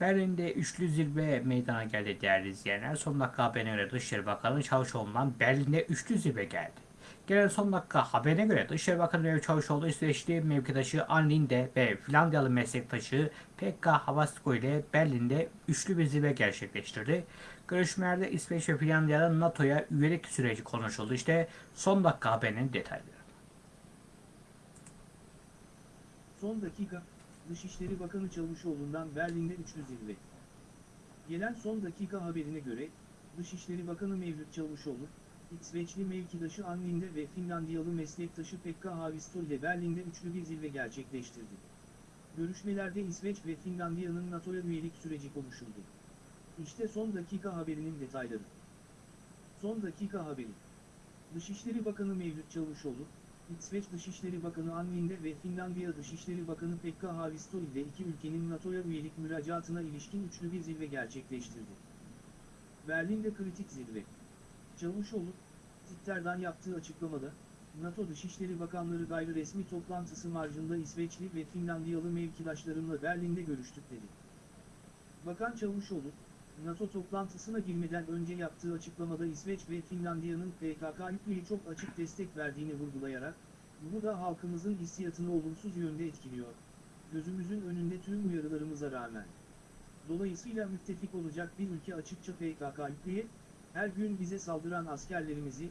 Berlin'de üçlü zirve meydana geldi değerli izleyenler. Son dakika haberine göre Dışişleri Bakanı Çavuşoğlu'ndan Berlin'de üçlü zirve geldi. Gelen son dakika haberine göre Dışişleri Bakanı Mevlüt Çavuşoğlu İsveçli mevkidaşı Ann Linde ve Finlandiyalı meslektaşı Pekka Havasko ile Berlin'de üçlü bir zirve gerçekleştirdi. Görüşmelerde İsveç ve Finlandiya'nın NATO'ya üyelik süreci konuşuldu. İşte son dakika haberinin detayları. Son dakika, Dışişleri Bakanı Çavuşoğlu'ndan Berlin'de üçlü zirve. Gelen son dakika haberine göre, Dışişleri Bakanı Mevlüt Çavuşoğlu, İsveçli mevkidaşı Ann Linde ve Finlandiyalı meslektaşı Pekka Haavisto ile Berlin'de üçlü bir zirve gerçekleştirdi. Görüşmelerde İsveç ve Finlandiya'nın NATO'ya üyelik süreci konuşuldu. İşte son dakika haberinin detayları. Son dakika haberi. Dışişleri Bakanı Mevlüt Çavuşoğlu, İsveç Dışişleri Bakanı Ann Linde ve Finlandiya Dışişleri Bakanı Pekka Haavisto ile iki ülkenin NATO'ya üyelik müracaatına ilişkin üçlü bir zirve gerçekleştirdi. Berlin'de kritik zirve. Çavuşoğlu, Twitter'dan yaptığı açıklamada, NATO Dışişleri Bakanları gayri resmi toplantısı marjında İsveçli ve Finlandiyalı mevkidaşlarımla Berlin'de görüştük dedi. Bakan Çavuşoğlu, NATO toplantısına girmeden önce yaptığı açıklamada İsveç ve Finlandiya'nın PKK-YPG'ye çok açık destek verdiğini vurgulayarak, bu da halkımızın hissiyatını olumsuz yönde etkiliyor. Gözümüzün önünde tüm uyarılarımıza rağmen. Dolayısıyla müttefik olacak bir ülke açıkça PKK-YPG'ye, her gün bize saldıran askerlerimizi,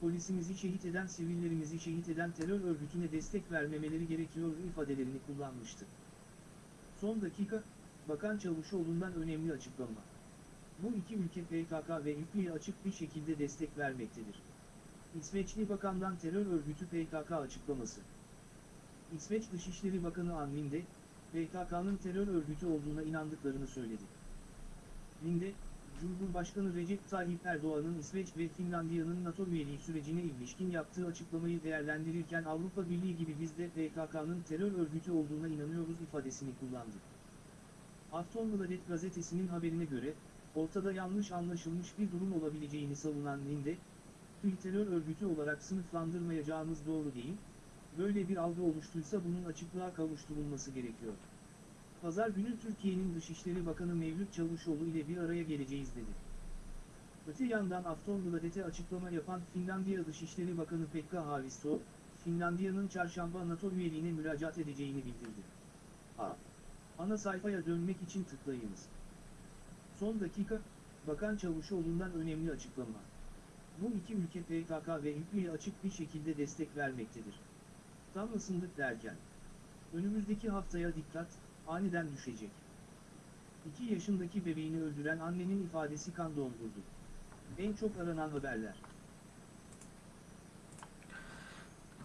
polisimizi şehit eden sivillerimizi şehit eden terör örgütüne destek vermemeleri gerekiyor ifadelerini kullanmıştı. Son dakika, Bakan Çavuşoğlu'ndan önemli açıklama. Bu iki ülke PKK ve YPG'ye açık bir şekilde destek vermektedir. İsveçli Bakan'dan terör örgütü PKK açıklaması. İsveç Dışişleri Bakanı Ann Linde, PKK'nın terör örgütü olduğuna inandıklarını söyledi. Linde, Cumhurbaşkanı Recep Tayyip Erdoğan'ın İsveç ve Finlandiya'nın NATO üyeliği sürecine ilişkin yaptığı açıklamayı değerlendirirken Avrupa Birliği gibi biz de PKK'nın terör örgütü olduğuna inanıyoruz ifadesini kullandı. Aftonbladet gazetesinin haberine göre, ortada yanlış anlaşılmış bir durum olabileceğini savunan Linde, bir terör örgütü olarak sınıflandırmayacağımız doğru değil, böyle bir algı oluştuysa bunun açıklığa kavuşturulması gerekiyor. Pazar günü Türkiye'nin Dışişleri Bakanı Mevlüt Çavuşoğlu ile bir araya geleceğiz dedi. Öte yandan Aftonbladet'e açıklama yapan Finlandiya Dışişleri Bakanı Pekka Haavisto, Finlandiya'nın çarşamba NATO üyeliğine müracaat edeceğini bildirdi. A. Ana sayfaya dönmek için tıklayınız. Son dakika, Bakan Çavuşoğlu'ndan önemli açıklama. Bu iki ülke PKK ve YPG'ye açık bir şekilde destek vermektedir. Tam ısındık derken. Önümüzdeki haftaya dikkat, aniden düşecek. 2 yaşındaki bebeğini öldüren annenin ifadesi kan dondurdu. En çok aranan haberler.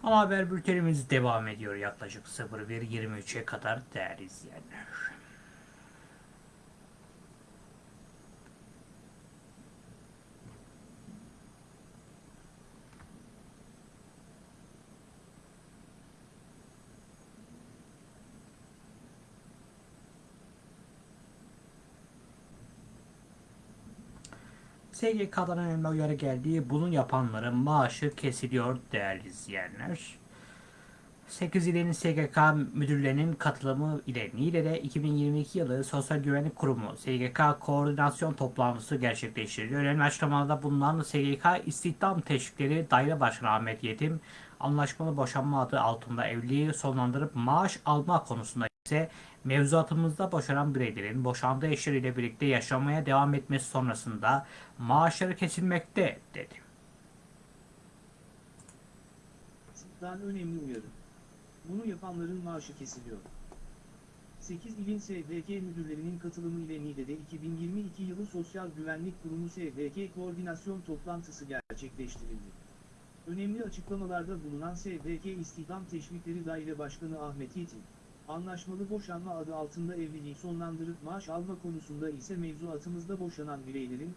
Ama haber bültenimiz devam ediyor yaklaşık 01.23'e kadar değerli izleyenler. SGK'dan uyarı geldiği bunun yapanların maaşı kesiliyor değerli izleyenler. 8 ilin SGK müdürlerinin katılımı ile Niğde'de 2022 yılı Sosyal Güvenlik Kurumu SGK koordinasyon toplantısı gerçekleştirildi. Önemli açıklamalarda bulunan SGK İstihdam Teşvikleri Daire Başkanı Ahmet Yetim, anlaşmalı boşanma adı altında evliliği sonlandırıp maaş alma konusunda ise mevzuatımızda boşanan bireylerin boşandığı eşleriyle birlikte yaşamaya devam etmesi sonrasında maaşları kesilmekte dedi. Sıktan önemli uyarı. Bunu yapanların maaşı kesiliyor. 8 ilin SVK müdürlerinin katılımı ile Niğde'de 2022 yılı Sosyal Güvenlik Kurumu SVK koordinasyon toplantısı gerçekleştirildi. Önemli açıklamalarda bulunan SVK İstihdam Teşvikleri Daire Başkanı Ahmet Yiğitin, anlaşmalı boşanma adı altında evliliği sonlandırıp maaş alma konusunda ise mevzuatımızda boşanan bireylerin,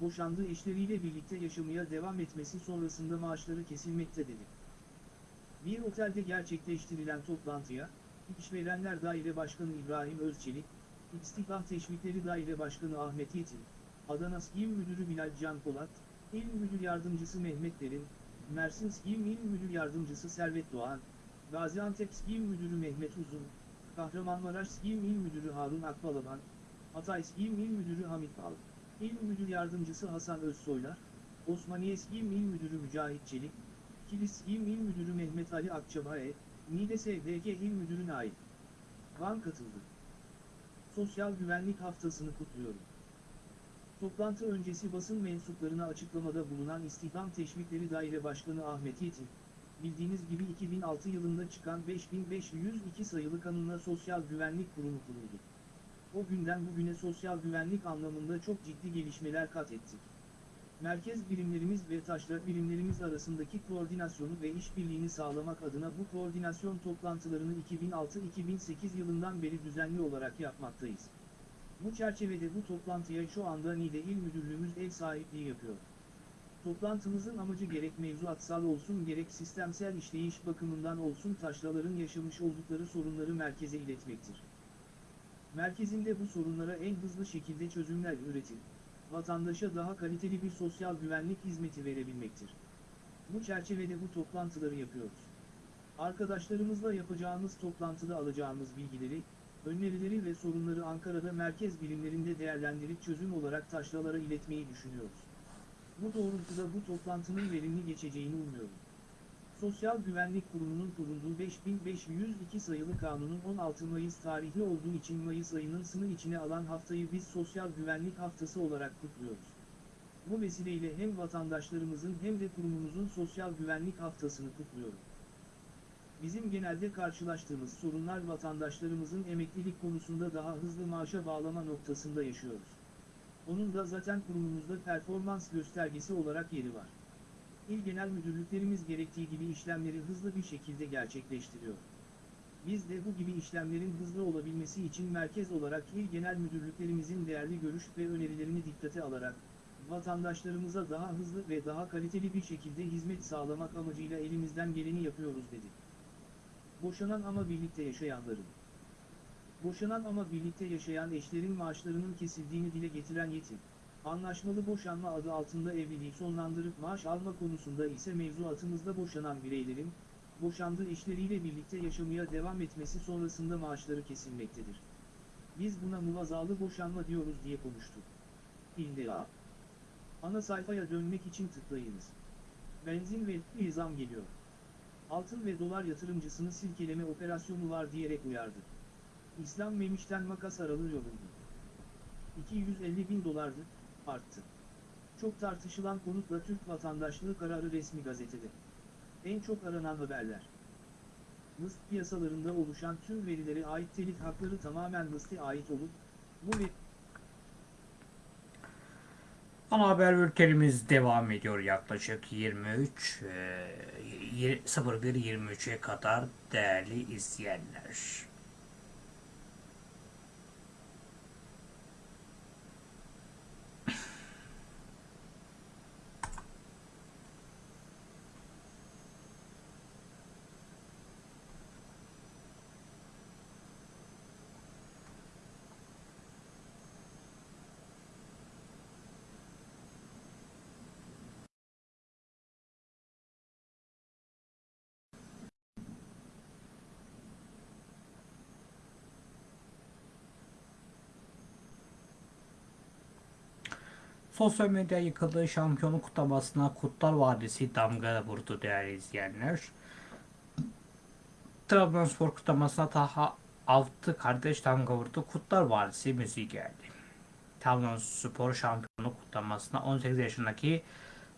boşandığı eşleriyle birlikte yaşamaya devam etmesi sonrasında maaşları kesilmekte dedi. Bir otelde gerçekleştirilen toplantıya, İşverenler Daire Başkanı İbrahim Özçelik, İstihdam Teşvikleri Daire Başkanı Ahmet Yetin, Adana İl Müdürü Bilal Can Polat, İl Müdür Yardımcısı Mehmet Derin, Mersin İl Müdür Yardımcısı Servet Doğan, Gaziantep İl Müdürü Mehmet Uzun, Kahramanmaraş İl İl Müdürü Harun Akbalaban, Hatay İl İl Müdürü Hamit Bal, İl Müdür Yardımcısı Hasan Özsoylar, Osmaniye İl İl Müdürü Mücahit Çelik, Kilis İl İl Müdürü Mehmet Ali Akçabaye, Niğde SDG İl Müdürü Nail. Van katıldı. Sosyal Güvenlik Haftasını kutluyorum. Toplantı öncesi basın mensuplarına açıklamada bulunan İstihdam Teşvikleri Daire Başkanı Ahmet Yetin, bildiğiniz gibi 2006 yılında çıkan 5502 sayılı kanunla Sosyal Güvenlik Kurumu kuruldu. O günden bugüne sosyal güvenlik anlamında çok ciddi gelişmeler kat ettik. Merkez birimlerimiz ve taşra birimlerimiz arasındaki koordinasyonu ve işbirliğini sağlamak adına bu koordinasyon toplantılarını 2006-2008 yılından beri düzenli olarak yapmaktayız. Bu çerçevede bu toplantıya şu anda Niğde İl Müdürlüğümüz ev sahipliği yapıyor. Toplantımızın amacı gerek mevzuatsal olsun gerek sistemsel işleyiş bakımından olsun taşraların yaşamış oldukları sorunları merkeze iletmektir. Merkezinde bu sorunlara en hızlı şekilde çözümler üretip, vatandaşa daha kaliteli bir sosyal güvenlik hizmeti verebilmektir. Bu çerçevede bu toplantıları yapıyoruz. Arkadaşlarımızla yapacağımız toplantıda alacağımız bilgileri, önerileri ve sorunları Ankara'da merkez bilimlerinde değerlendirip çözüm olarak taşralara iletmeyi düşünüyoruz. Bu doğrultuda bu toplantının verimli geçeceğini umuyorum. Sosyal Güvenlik Kurumu'nun kurulduğu 5502 sayılı kanunun 16 Mayıs tarihli olduğu için Mayıs ayının sınır içine alan haftayı biz Sosyal Güvenlik Haftası olarak kutluyoruz. Bu vesileyle hem vatandaşlarımızın hem de kurumumuzun Sosyal Güvenlik Haftasını kutluyorum. Bizim genelde karşılaştığımız sorunlar vatandaşlarımızın emeklilik konusunda daha hızlı maaşa bağlama noktasında yaşıyoruz. Onun da zaten kurumumuzda performans göstergesi olarak yeri var. İl genel müdürlüklerimiz gerektiği gibi işlemleri hızlı bir şekilde gerçekleştiriyor. Biz de bu gibi işlemlerin hızlı olabilmesi için merkez olarak il genel müdürlüklerimizin değerli görüş ve önerilerini dikkate alarak, vatandaşlarımıza daha hızlı ve daha kaliteli bir şekilde hizmet sağlamak amacıyla elimizden geleni yapıyoruz dedi. Boşanan ama birlikte yaşayanların. Boşanan ama birlikte yaşayan eşlerin maaşlarının kesildiğini dile getiren yetim. Anlaşmalı boşanma adı altında evliliği sonlandırıp maaş alma konusunda ise mevzuatımızda boşanan bireylerin, boşandığı eşleriyle birlikte yaşamaya devam etmesi sonrasında maaşları kesilmektedir. Biz buna muvazalı boşanma diyoruz diye konuştu. İlla. Ana sayfaya dönmek için tıklayınız. Benzin ve zam geliyor. Altın ve dolar yatırımcısını silkeleme operasyonu var diyerek uyardı. İslam Memiş'ten makas yolundu. 250 bin dolardı, arttı. Çok tartışılan konutla Türk vatandaşlığı kararı resmi gazetede. En çok aranan haberler. Mısır piyasalarında oluşan tüm verilere ait telif hakları tamamen Mısır'a ait olup, bu ve Ana haber bültenimiz devam ediyor yaklaşık 23 e, 01.23'e kadar değerli izleyenler. Sosyal medya yıkıldığı şampiyonluk kutlamasına Kutlar Vadisi damga vurdu değerli izleyenler. Trabzonspor kutlamasına daha 6 kardeş damga vurdu. Kutlar Vadisi müziği geldi. Trabzonspor şampiyonluk kutlamasına 18 yaşındaki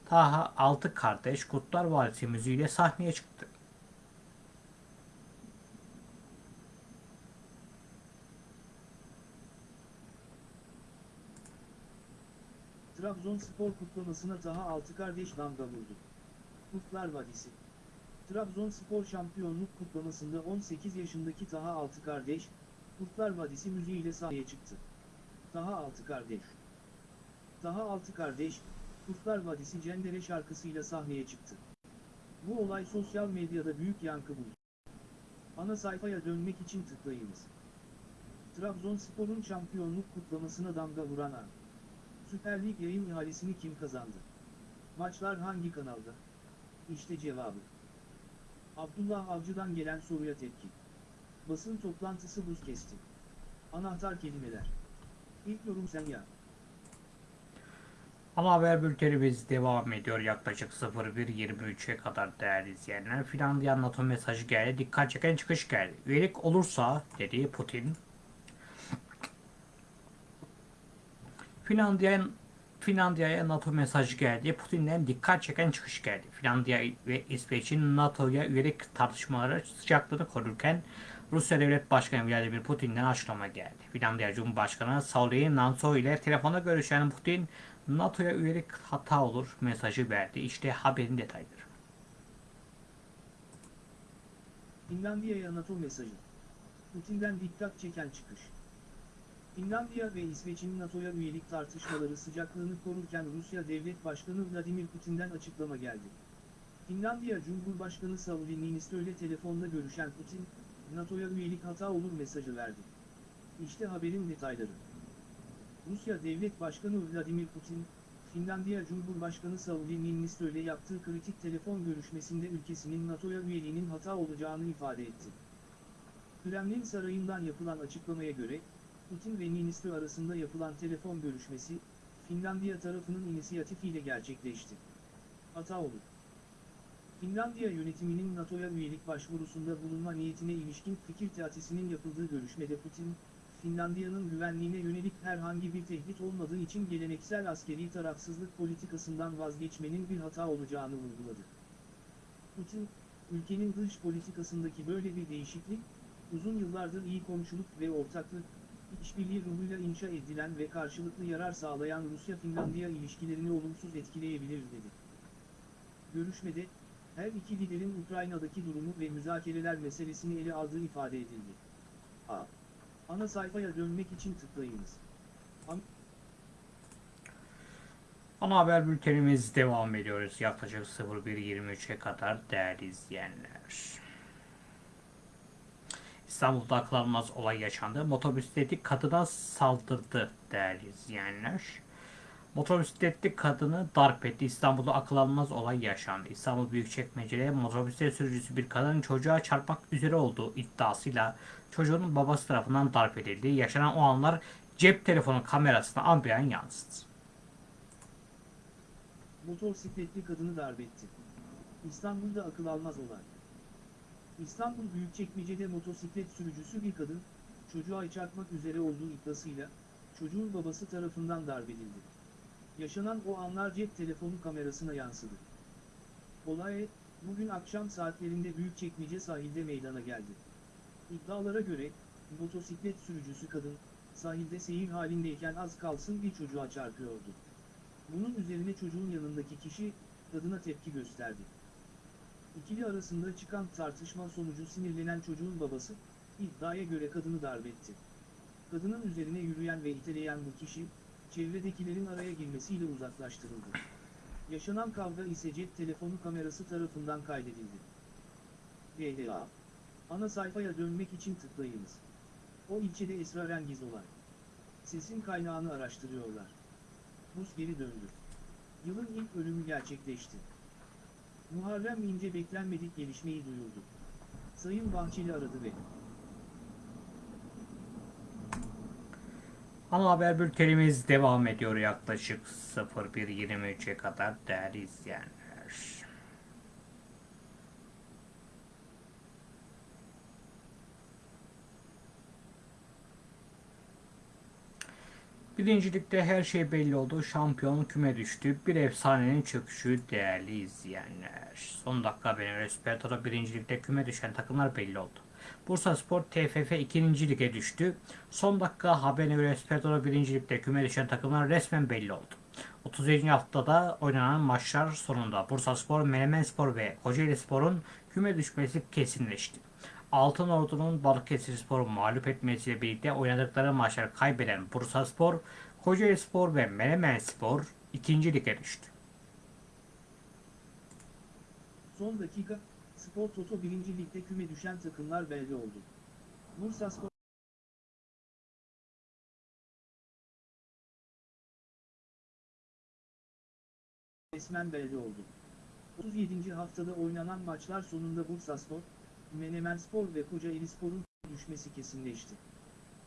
Taha 6 kardeş Kutlar Vadisi müziğiyle sahneye çıktı. Trabzonspor kutlamasına Taha Altı kardeş damga vurdu. Kurtlar Vadisi Trabzonspor şampiyonluk kutlamasında 18 yaşındaki Taha Altı kardeş, Kurtlar Vadisi müziğiyle sahneye çıktı. Taha Altı kardeş Taha Altı kardeş, Kurtlar Vadisi Cendere şarkısıyla sahneye çıktı. Bu olay sosyal medyada büyük yankı buldu. Ana sayfaya dönmek için tıklayınız. Trabzonspor'un şampiyonluk kutlamasına damga vuran an. Süper Lig yayın ihalesini kim kazandı? Maçlar hangi kanalda? İşte cevabı. Abdullah Avcı'dan gelen soruya tepki. Basın toplantısı buz kesti. Anahtar kelimeler. İlk yorum sen ya. Ana haber bültenimiz devam ediyor yaklaşık 01.23'e kadar değerli izleyenler. Finlandiya NATO mesajı geldi. Dikkat çeken çıkış geldi. Üyelik olursa dedi Putin. Finlandiya Finlandiya'ya NATO mesajı geldi. Putin'den dikkat çeken çıkış geldi. Finlandiya ve İsveç'in NATO'ya üyelik tartışmaları sıcaklığını korurken Rusya Devlet Başkanı Vladimir Putin'den açıklama geldi. Finlandiya Cumhurbaşkanı Sauli Niinisto ile telefonda görüşen Putin NATO'ya üyelik hata olur mesajı verdi. İşte haberin detayları. Finlandiya'ya NATO mesajı. Putin'den dikkat çeken çıkış. Finlandiya ve İsveç'in NATO'ya üyelik tartışmaları sıcaklığını korurken Rusya Devlet Başkanı Vladimir Putin'den açıklama geldi. Finlandiya Cumhurbaşkanı Sauli Niinisto ile telefonda görüşen Putin, NATO'ya üyelik hata olur mesajı verdi. İşte haberin detayları. Rusya Devlet Başkanı Vladimir Putin, Finlandiya Cumhurbaşkanı Sauli Niinisto ile yaptığı kritik telefon görüşmesinde ülkesinin NATO'ya üyeliğinin hata olacağını ifade etti. Kremlin sarayından yapılan açıklamaya göre, Putin ve Niinisto arasında yapılan telefon görüşmesi, Finlandiya tarafının inisiyatifiyle gerçekleşti. Hata olur. Finlandiya yönetiminin NATO'ya üyelik başvurusunda bulunma niyetine ilişkin fikir teatisinin yapıldığı görüşmede Putin, Finlandiya'nın güvenliğine yönelik herhangi bir tehdit olmadığı için geleneksel askeri tarafsızlık politikasından vazgeçmenin bir hata olacağını vurguladı. Putin, ülkenin dış politikasındaki böyle bir değişiklik, uzun yıllardır iyi komşuluk ve ortaklık, işbirliği ruhuyla inşa edilen ve karşılıklı yarar sağlayan Rusya-Finlandiya ilişkilerini olumsuz etkileyebilir dedi. Görüşmede, her iki liderin Ukrayna'daki durumu ve müzakereler meselesini ele aldığı ifade edildi. A. Ana sayfaya dönmek için tıklayınız. Ana haber bültenimiz devam ediyoruz. Yaklaşık 01.23'e kadar değerli izleyenler. İstanbul'da akıl almaz olay yaşandı. Motosikletli kadına saldırdı değerli izleyenler. Motosikletli kadını darp etti. İstanbul'da akıl almaz olay yaşandı. İstanbul Büyükçekmece'de motosiklet sürücüsü bir kadının çocuğa çarpmak üzere olduğu iddiasıyla çocuğun babası tarafından darp edildi. Yaşanan o anlar cep telefonu kamerasına ambiyan yansıdı. Motosikletli kadını darbetti. İstanbul'da akıl almaz olay. İstanbul Büyükçekmece'de motosiklet sürücüsü bir kadın, çocuğa çarpmak üzere olduğu iddiasıyla, çocuğun babası tarafından darp. Yaşanan o anlar cep telefonu kamerasına yansıdı. Olay, bugün akşam saatlerinde Büyükçekmece sahilde meydana geldi. İddialara göre, motosiklet sürücüsü kadın, sahilde seyir halindeyken az kalsın bir çocuğa çarpıyordu. Bunun üzerine çocuğun yanındaki kişi, kadına tepki gösterdi. İkili arasında çıkan tartışma sonucu sinirlenen çocuğun babası, iddiaya göre kadını darbetti. Kadının üzerine yürüyen ve iteleyen bu kişi, çevredekilerin araya girmesiyle uzaklaştırıldı. Yaşanan kavga ise cep telefonu kamerası tarafından kaydedildi. GDA Ana sayfaya dönmek için tıklayınız. O ilçede esrarengiz olay. Sesin kaynağını araştırıyorlar. Buz geri döndü. Yılın ilk ölümü gerçekleşti. Muharrem İnce beklenmedik gelişmeyi duyurdu. Sayın Bahçeli aradı ve Ana haber bültenimiz devam ediyor yaklaşık 01.23'e kadar değerli izleyenler. Birincilikte her şey belli oldu. Şampiyon küme düştü. Bir efsanenin çöküşü değerli izleyenler. Son dakika benim Resperto'da birincilikte küme düşen takımlar belli oldu. Bursa Spor TFF 2. lige düştü. Son dakika haberine göre Resperto'da 1. ligde küme düşen takımlar resmen belli oldu. 37. haftada oynanan maçlar sonunda Bursaspor, Menemenspor ve Kocaelispor'un küme düşmesi kesinleşti. Altın Ordu'nun Balıkesirspor'u mağlup etmesiyle birlikte oynadıkları maçları kaybeden Bursaspor, Kocaelispor ve Menemenspor ikinci lige düştü. Son dakika, Spor Toto 1. Lig'de küme düşen takımlar belli oldu. Bursaspor resmen belli oldu. 37. haftada oynanan maçlar sonunda Bursaspor, Menemenspor ve Kocaelispor'un düşmesi kesinleşti.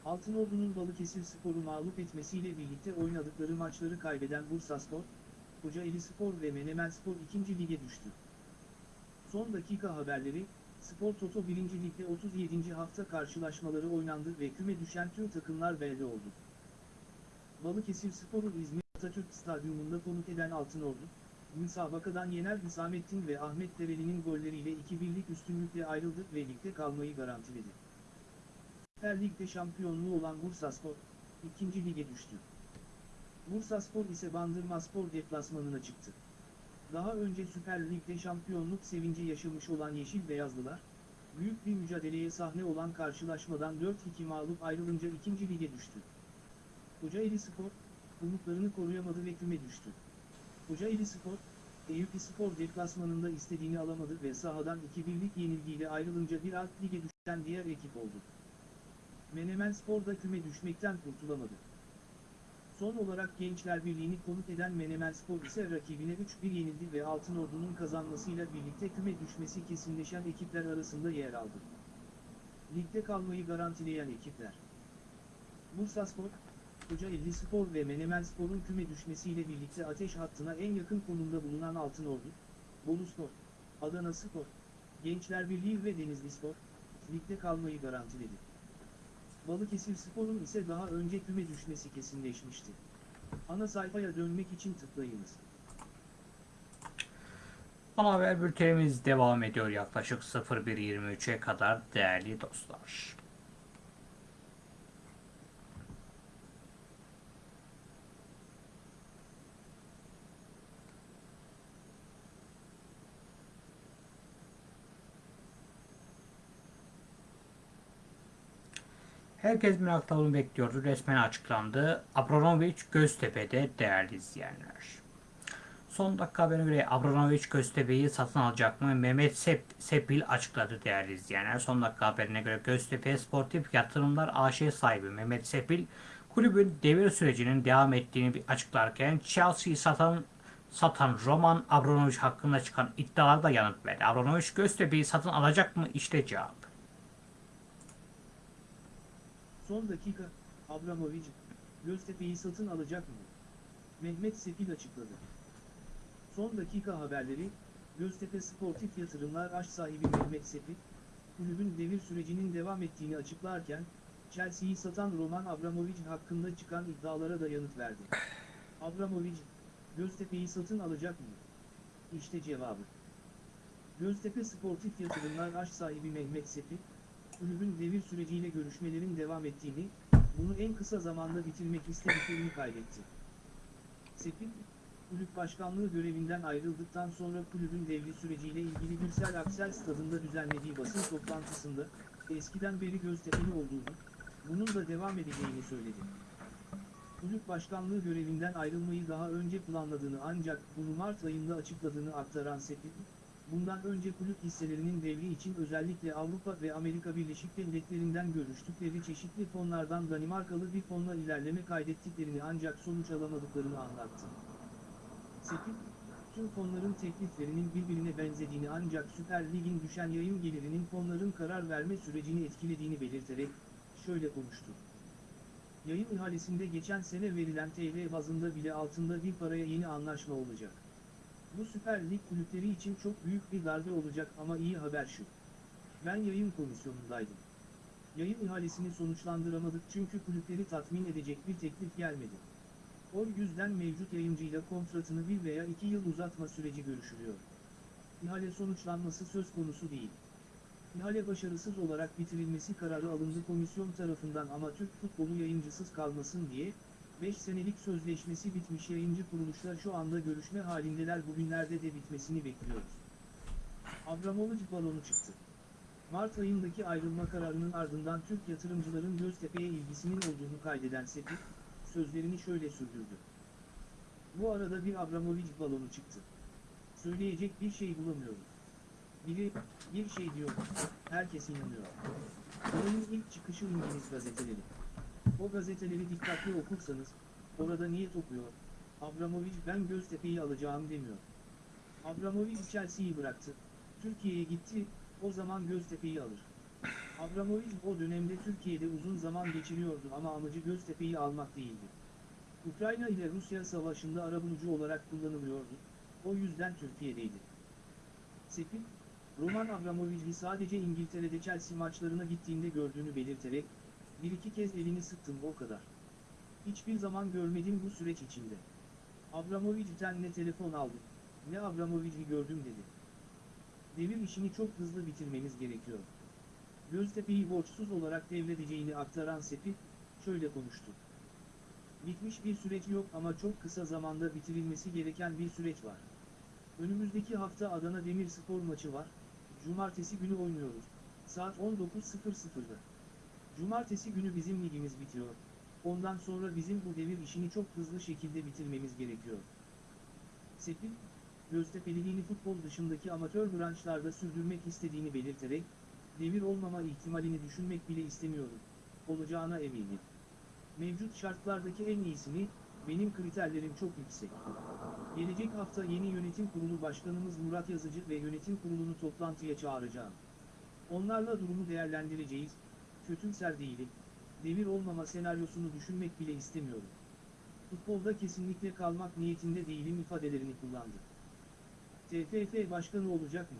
Altınordu'nun Balıkesirspor'u mağlup etmesiyle birlikte oynadıkları maçları kaybeden Bursaspor, Kocaelispor ve Menemenspor 2. lige düştü. Son dakika haberleri, Spor Toto 1. Lig'de 37. hafta karşılaşmaları oynandı ve küme düşen tüm takımlar belli oldu. Balıkesirspor'u İzmir Atatürk Stadyumunda konuk eden Altınordu, müsabakadan Yener Hüsamettin ve Ahmet Dereli'nin golleriyle 2-1'lik üstünlükle ayrıldı ve ligde kalmayı garantiledi. Süper Lig'de şampiyonluğu olan Bursaspor, 2. lige düştü. Bursaspor ise Bandırmaspor deplasmanına çıktı. Daha önce Süper Lig'de şampiyonluk sevinci yaşamış olan Yeşil Beyazlılar, büyük bir mücadeleye sahne olan karşılaşmadan 4-2 mağlup ayrılınca 2. lige düştü. Kocaeli Spor, umutlarını koruyamadı ve küme düştü. Kocaeli Spor, Eyüp Spor deplasmanında istediğini alamadı ve sahadan 2-1'lik yenilgiyle ayrılınca bir alt lige düşen diğer ekip oldu. Menemen Spor da küme düşmekten kurtulamadı. Son olarak Gençler Birliği'ni konuk eden Menemen Spor ise rakibine 3-1 yenildi ve Altınordu'nun kazanmasıyla birlikte küme düşmesi kesinleşen ekipler arasında yer aldı. Ligde kalmayı garantileyen ekipler. Bursaspor, Kocaeli Spor ve Menemen Spor'un küme düşmesiyle birlikte ateş hattına en yakın konumda bulunan Altınordu, Bolu Spor, Adana Spor, Gençler Birliği ve Denizli Spor, ligde kalmayı garantiledi. Balıkesir Spor'un ise daha önce küme düşmesi kesinleşmişti. Ana sayfaya dönmek için tıklayınız. Ana haber bültenimiz devam ediyor yaklaşık 01.23'e kadar değerli dostlar. Herkes merakla bunu bekliyordu. Resmen açıklandı. Abramovich Göztepe'de değerli izleyenler. Son dakika haberine göre Abramovich Göztepe'yi satın alacak mı? Mehmet Sep, Sepil açıkladı değerli izleyenler. Son dakika haberine göre Göztepe Sportif Yatırımlar AŞ sahibi Mehmet Sepil kulübün devir sürecinin devam ettiğini açıklarken Chelsea'yi satan satan Roman Abramovich hakkında çıkan iddialara da yanıt verdi. Abramovich Göztepe'yi satın alacak mı? İşte cevap. Son dakika, Abramovich, Göztepe'yi satın alacak mı? Mehmet Sepil açıkladı. Son dakika haberleri, Göztepe Sportif Yatırımlar Aş sahibi Mehmet Sepil, kulübün devir sürecinin devam ettiğini açıklarken, Chelsea'yi satan Roman Abramovich hakkında çıkan iddialara da yanıt verdi. Abramovich, Göztepe'yi satın alacak mı? İşte cevabı. Göztepe Sportif Yatırımlar Aş sahibi Mehmet Sepil, kulübün devir süreciyle görüşmelerin devam ettiğini, bunu en kısa zamanda bitirmek istediklerini kaydetti. Sepil, kulüp başkanlığı görevinden ayrıldıktan sonra kulübün devri süreciyle ilgili Gürsel Aksel stadında düzenlediği basın toplantısında, eskiden beri Göztepe'li olduğunu, bunun da devam edeceğini söyledi. Kulüp başkanlığı görevinden ayrılmayı daha önce planladığını ancak bunu Mart ayında açıkladığını aktaran Sepil, bundan önce kulüp hisselerinin devri için özellikle Avrupa ve Amerika Birleşik Devletleri'nden görüştükleri çeşitli fonlardan Danimarkalı bir fonla ilerleme kaydettiklerini ancak sonuç alamadıklarını anlattı. Sepil, tüm fonların tekliflerinin birbirine benzediğini ancak Süper Lig'in düşen yayın gelirinin fonların karar verme sürecini etkilediğini belirterek, şöyle konuştu. Yayın ihalesinde geçen sene verilen TL bazında bile altında bir paraya yeni anlaşma olacak. Bu Süper Lig kulüpleri için çok büyük bir darbe olacak ama iyi haber şu. Ben yayın komisyonundaydım. Yayın ihalesini sonuçlandıramadık çünkü kulüpleri tatmin edecek bir teklif gelmedi. O yüzden mevcut yayıncıyla kontratını bir veya iki yıl uzatma süreci görüşülüyor. İhale sonuçlanması söz konusu değil. İhale başarısız olarak bitirilmesi kararı alındı komisyon tarafından ama Türk futbolu yayıncısız kalmasın diye, 5 senelik sözleşmesi bitmiş yayıncı kuruluşlar şu anda görüşme halindeler bugünlerde de bitmesini bekliyoruz. Abramovich balonu çıktı. Mart ayındaki ayrılma kararının ardından Türk yatırımcıların Göztepe'ye ilgisinin olduğunu kaydeden Sepik, sözlerini şöyle sürdürdü. Bu arada bir Abramovich balonu çıktı. Söyleyecek bir şey bulamıyorum. Biri, bir şey diyor, herkes inanıyor. Olayın ilk çıkışı İngiliz gazeteleri. O gazeteleri dikkatli okursanız, orada niyet okuyor, Abramovich ben Göztepe'yi alacağım demiyor. Abramovich Chelsea'yi bıraktı, Türkiye'ye gitti, o zaman Göztepe'yi alır. Abramovich o dönemde Türkiye'de uzun zaman geçiriyordu ama amacı Göztepe'yi almak değildi. Ukrayna ile Rusya savaşında arabulucu olarak kullanılıyordu, o yüzden Türkiye'deydi. Sepik, Roman Abramovich'i sadece İngiltere'de Chelsea maçlarına gittiğinde gördüğünü belirterek, bir iki kez elini sıktım o kadar. Hiçbir zaman görmedim bu süreç içinde. Abramovich'ten ne telefon aldım, ne Abramovich'i gördüm dedi. Devir işini çok hızlı bitirmemiz gerekiyor. Göztepe'yi borçsuz olarak devredeceğini aktaran Sepi, şöyle konuştu. Bitmiş bir süreç yok ama çok kısa zamanda bitirilmesi gereken bir süreç var. Önümüzdeki hafta Adana Demirspor maçı var, Cumartesi günü oynuyoruz, saat 19.00'da. Cumartesi günü bizim ligimiz bitiyor, ondan sonra bizim bu devir işini çok hızlı şekilde bitirmemiz gerekiyor. Sepil, Göztepe'liliğini futbol dışındaki amatör branşlarda sürdürmek istediğini belirterek, devir olmama ihtimalini düşünmek bile istemiyorum, olacağına eminim. Mevcut şartlardaki en iyisini, benim kriterlerim çok yüksek. Gelecek hafta yeni yönetim kurulu başkanımız Murat Yazıcı ve yönetim kurulunu toplantıya çağıracağım. Onlarla durumu değerlendireceğiz, kötümser değilim, devir olmama senaryosunu düşünmek bile istemiyorum. Futbolda kesinlikle kalmak niyetinde değilim ifadelerini kullandı. TFF başkanı olacak mı?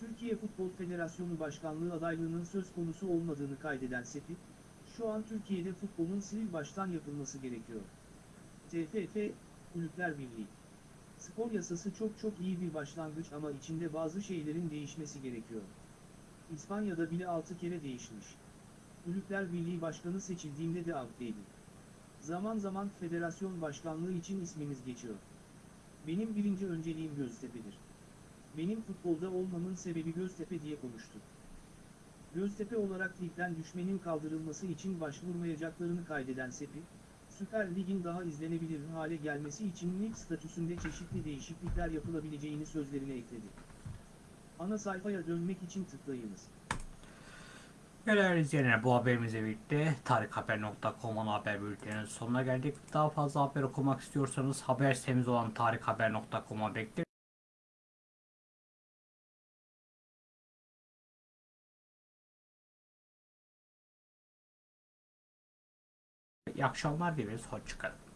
Türkiye Futbol Federasyonu Başkanlığı adaylığının söz konusu olmadığını kaydeden Sepi, şu an Türkiye'de futbolun sil baştan yapılması gerekiyor. TFF, Kulüpler Birliği. Spor yasası çok çok iyi bir başlangıç ama içinde bazı şeylerin değişmesi gerekiyor. İspanya'da bile 6 kere değişmiş. Kulüpler Birliği Başkanı seçildiğinde de outtaydı. Zaman zaman federasyon başkanlığı için ismimiz geçiyor. Benim birinci önceliğim Göztepe'dir. Benim futbolda olmamın sebebi Göztepe diye konuştu. Göztepe olarak ligden düşmenin kaldırılması için başvurmayacaklarını kaydeden Sepi, Süper Lig'in daha izlenebilir hale gelmesi için lig statüsünde çeşitli değişiklikler yapılabileceğini sözlerine ekledi. Ana sayfaya dönmek için tıklayınız. Değerli izleyenler bu haberimizle birlikte tarikhaber.com'un haber bülteninin sonuna geldik. Daha fazla haber okumak istiyorsanız haber sitemiz olan tarikhaber.com'a bekleriz. İyi akşamlar dileriz. Hoşçakalın.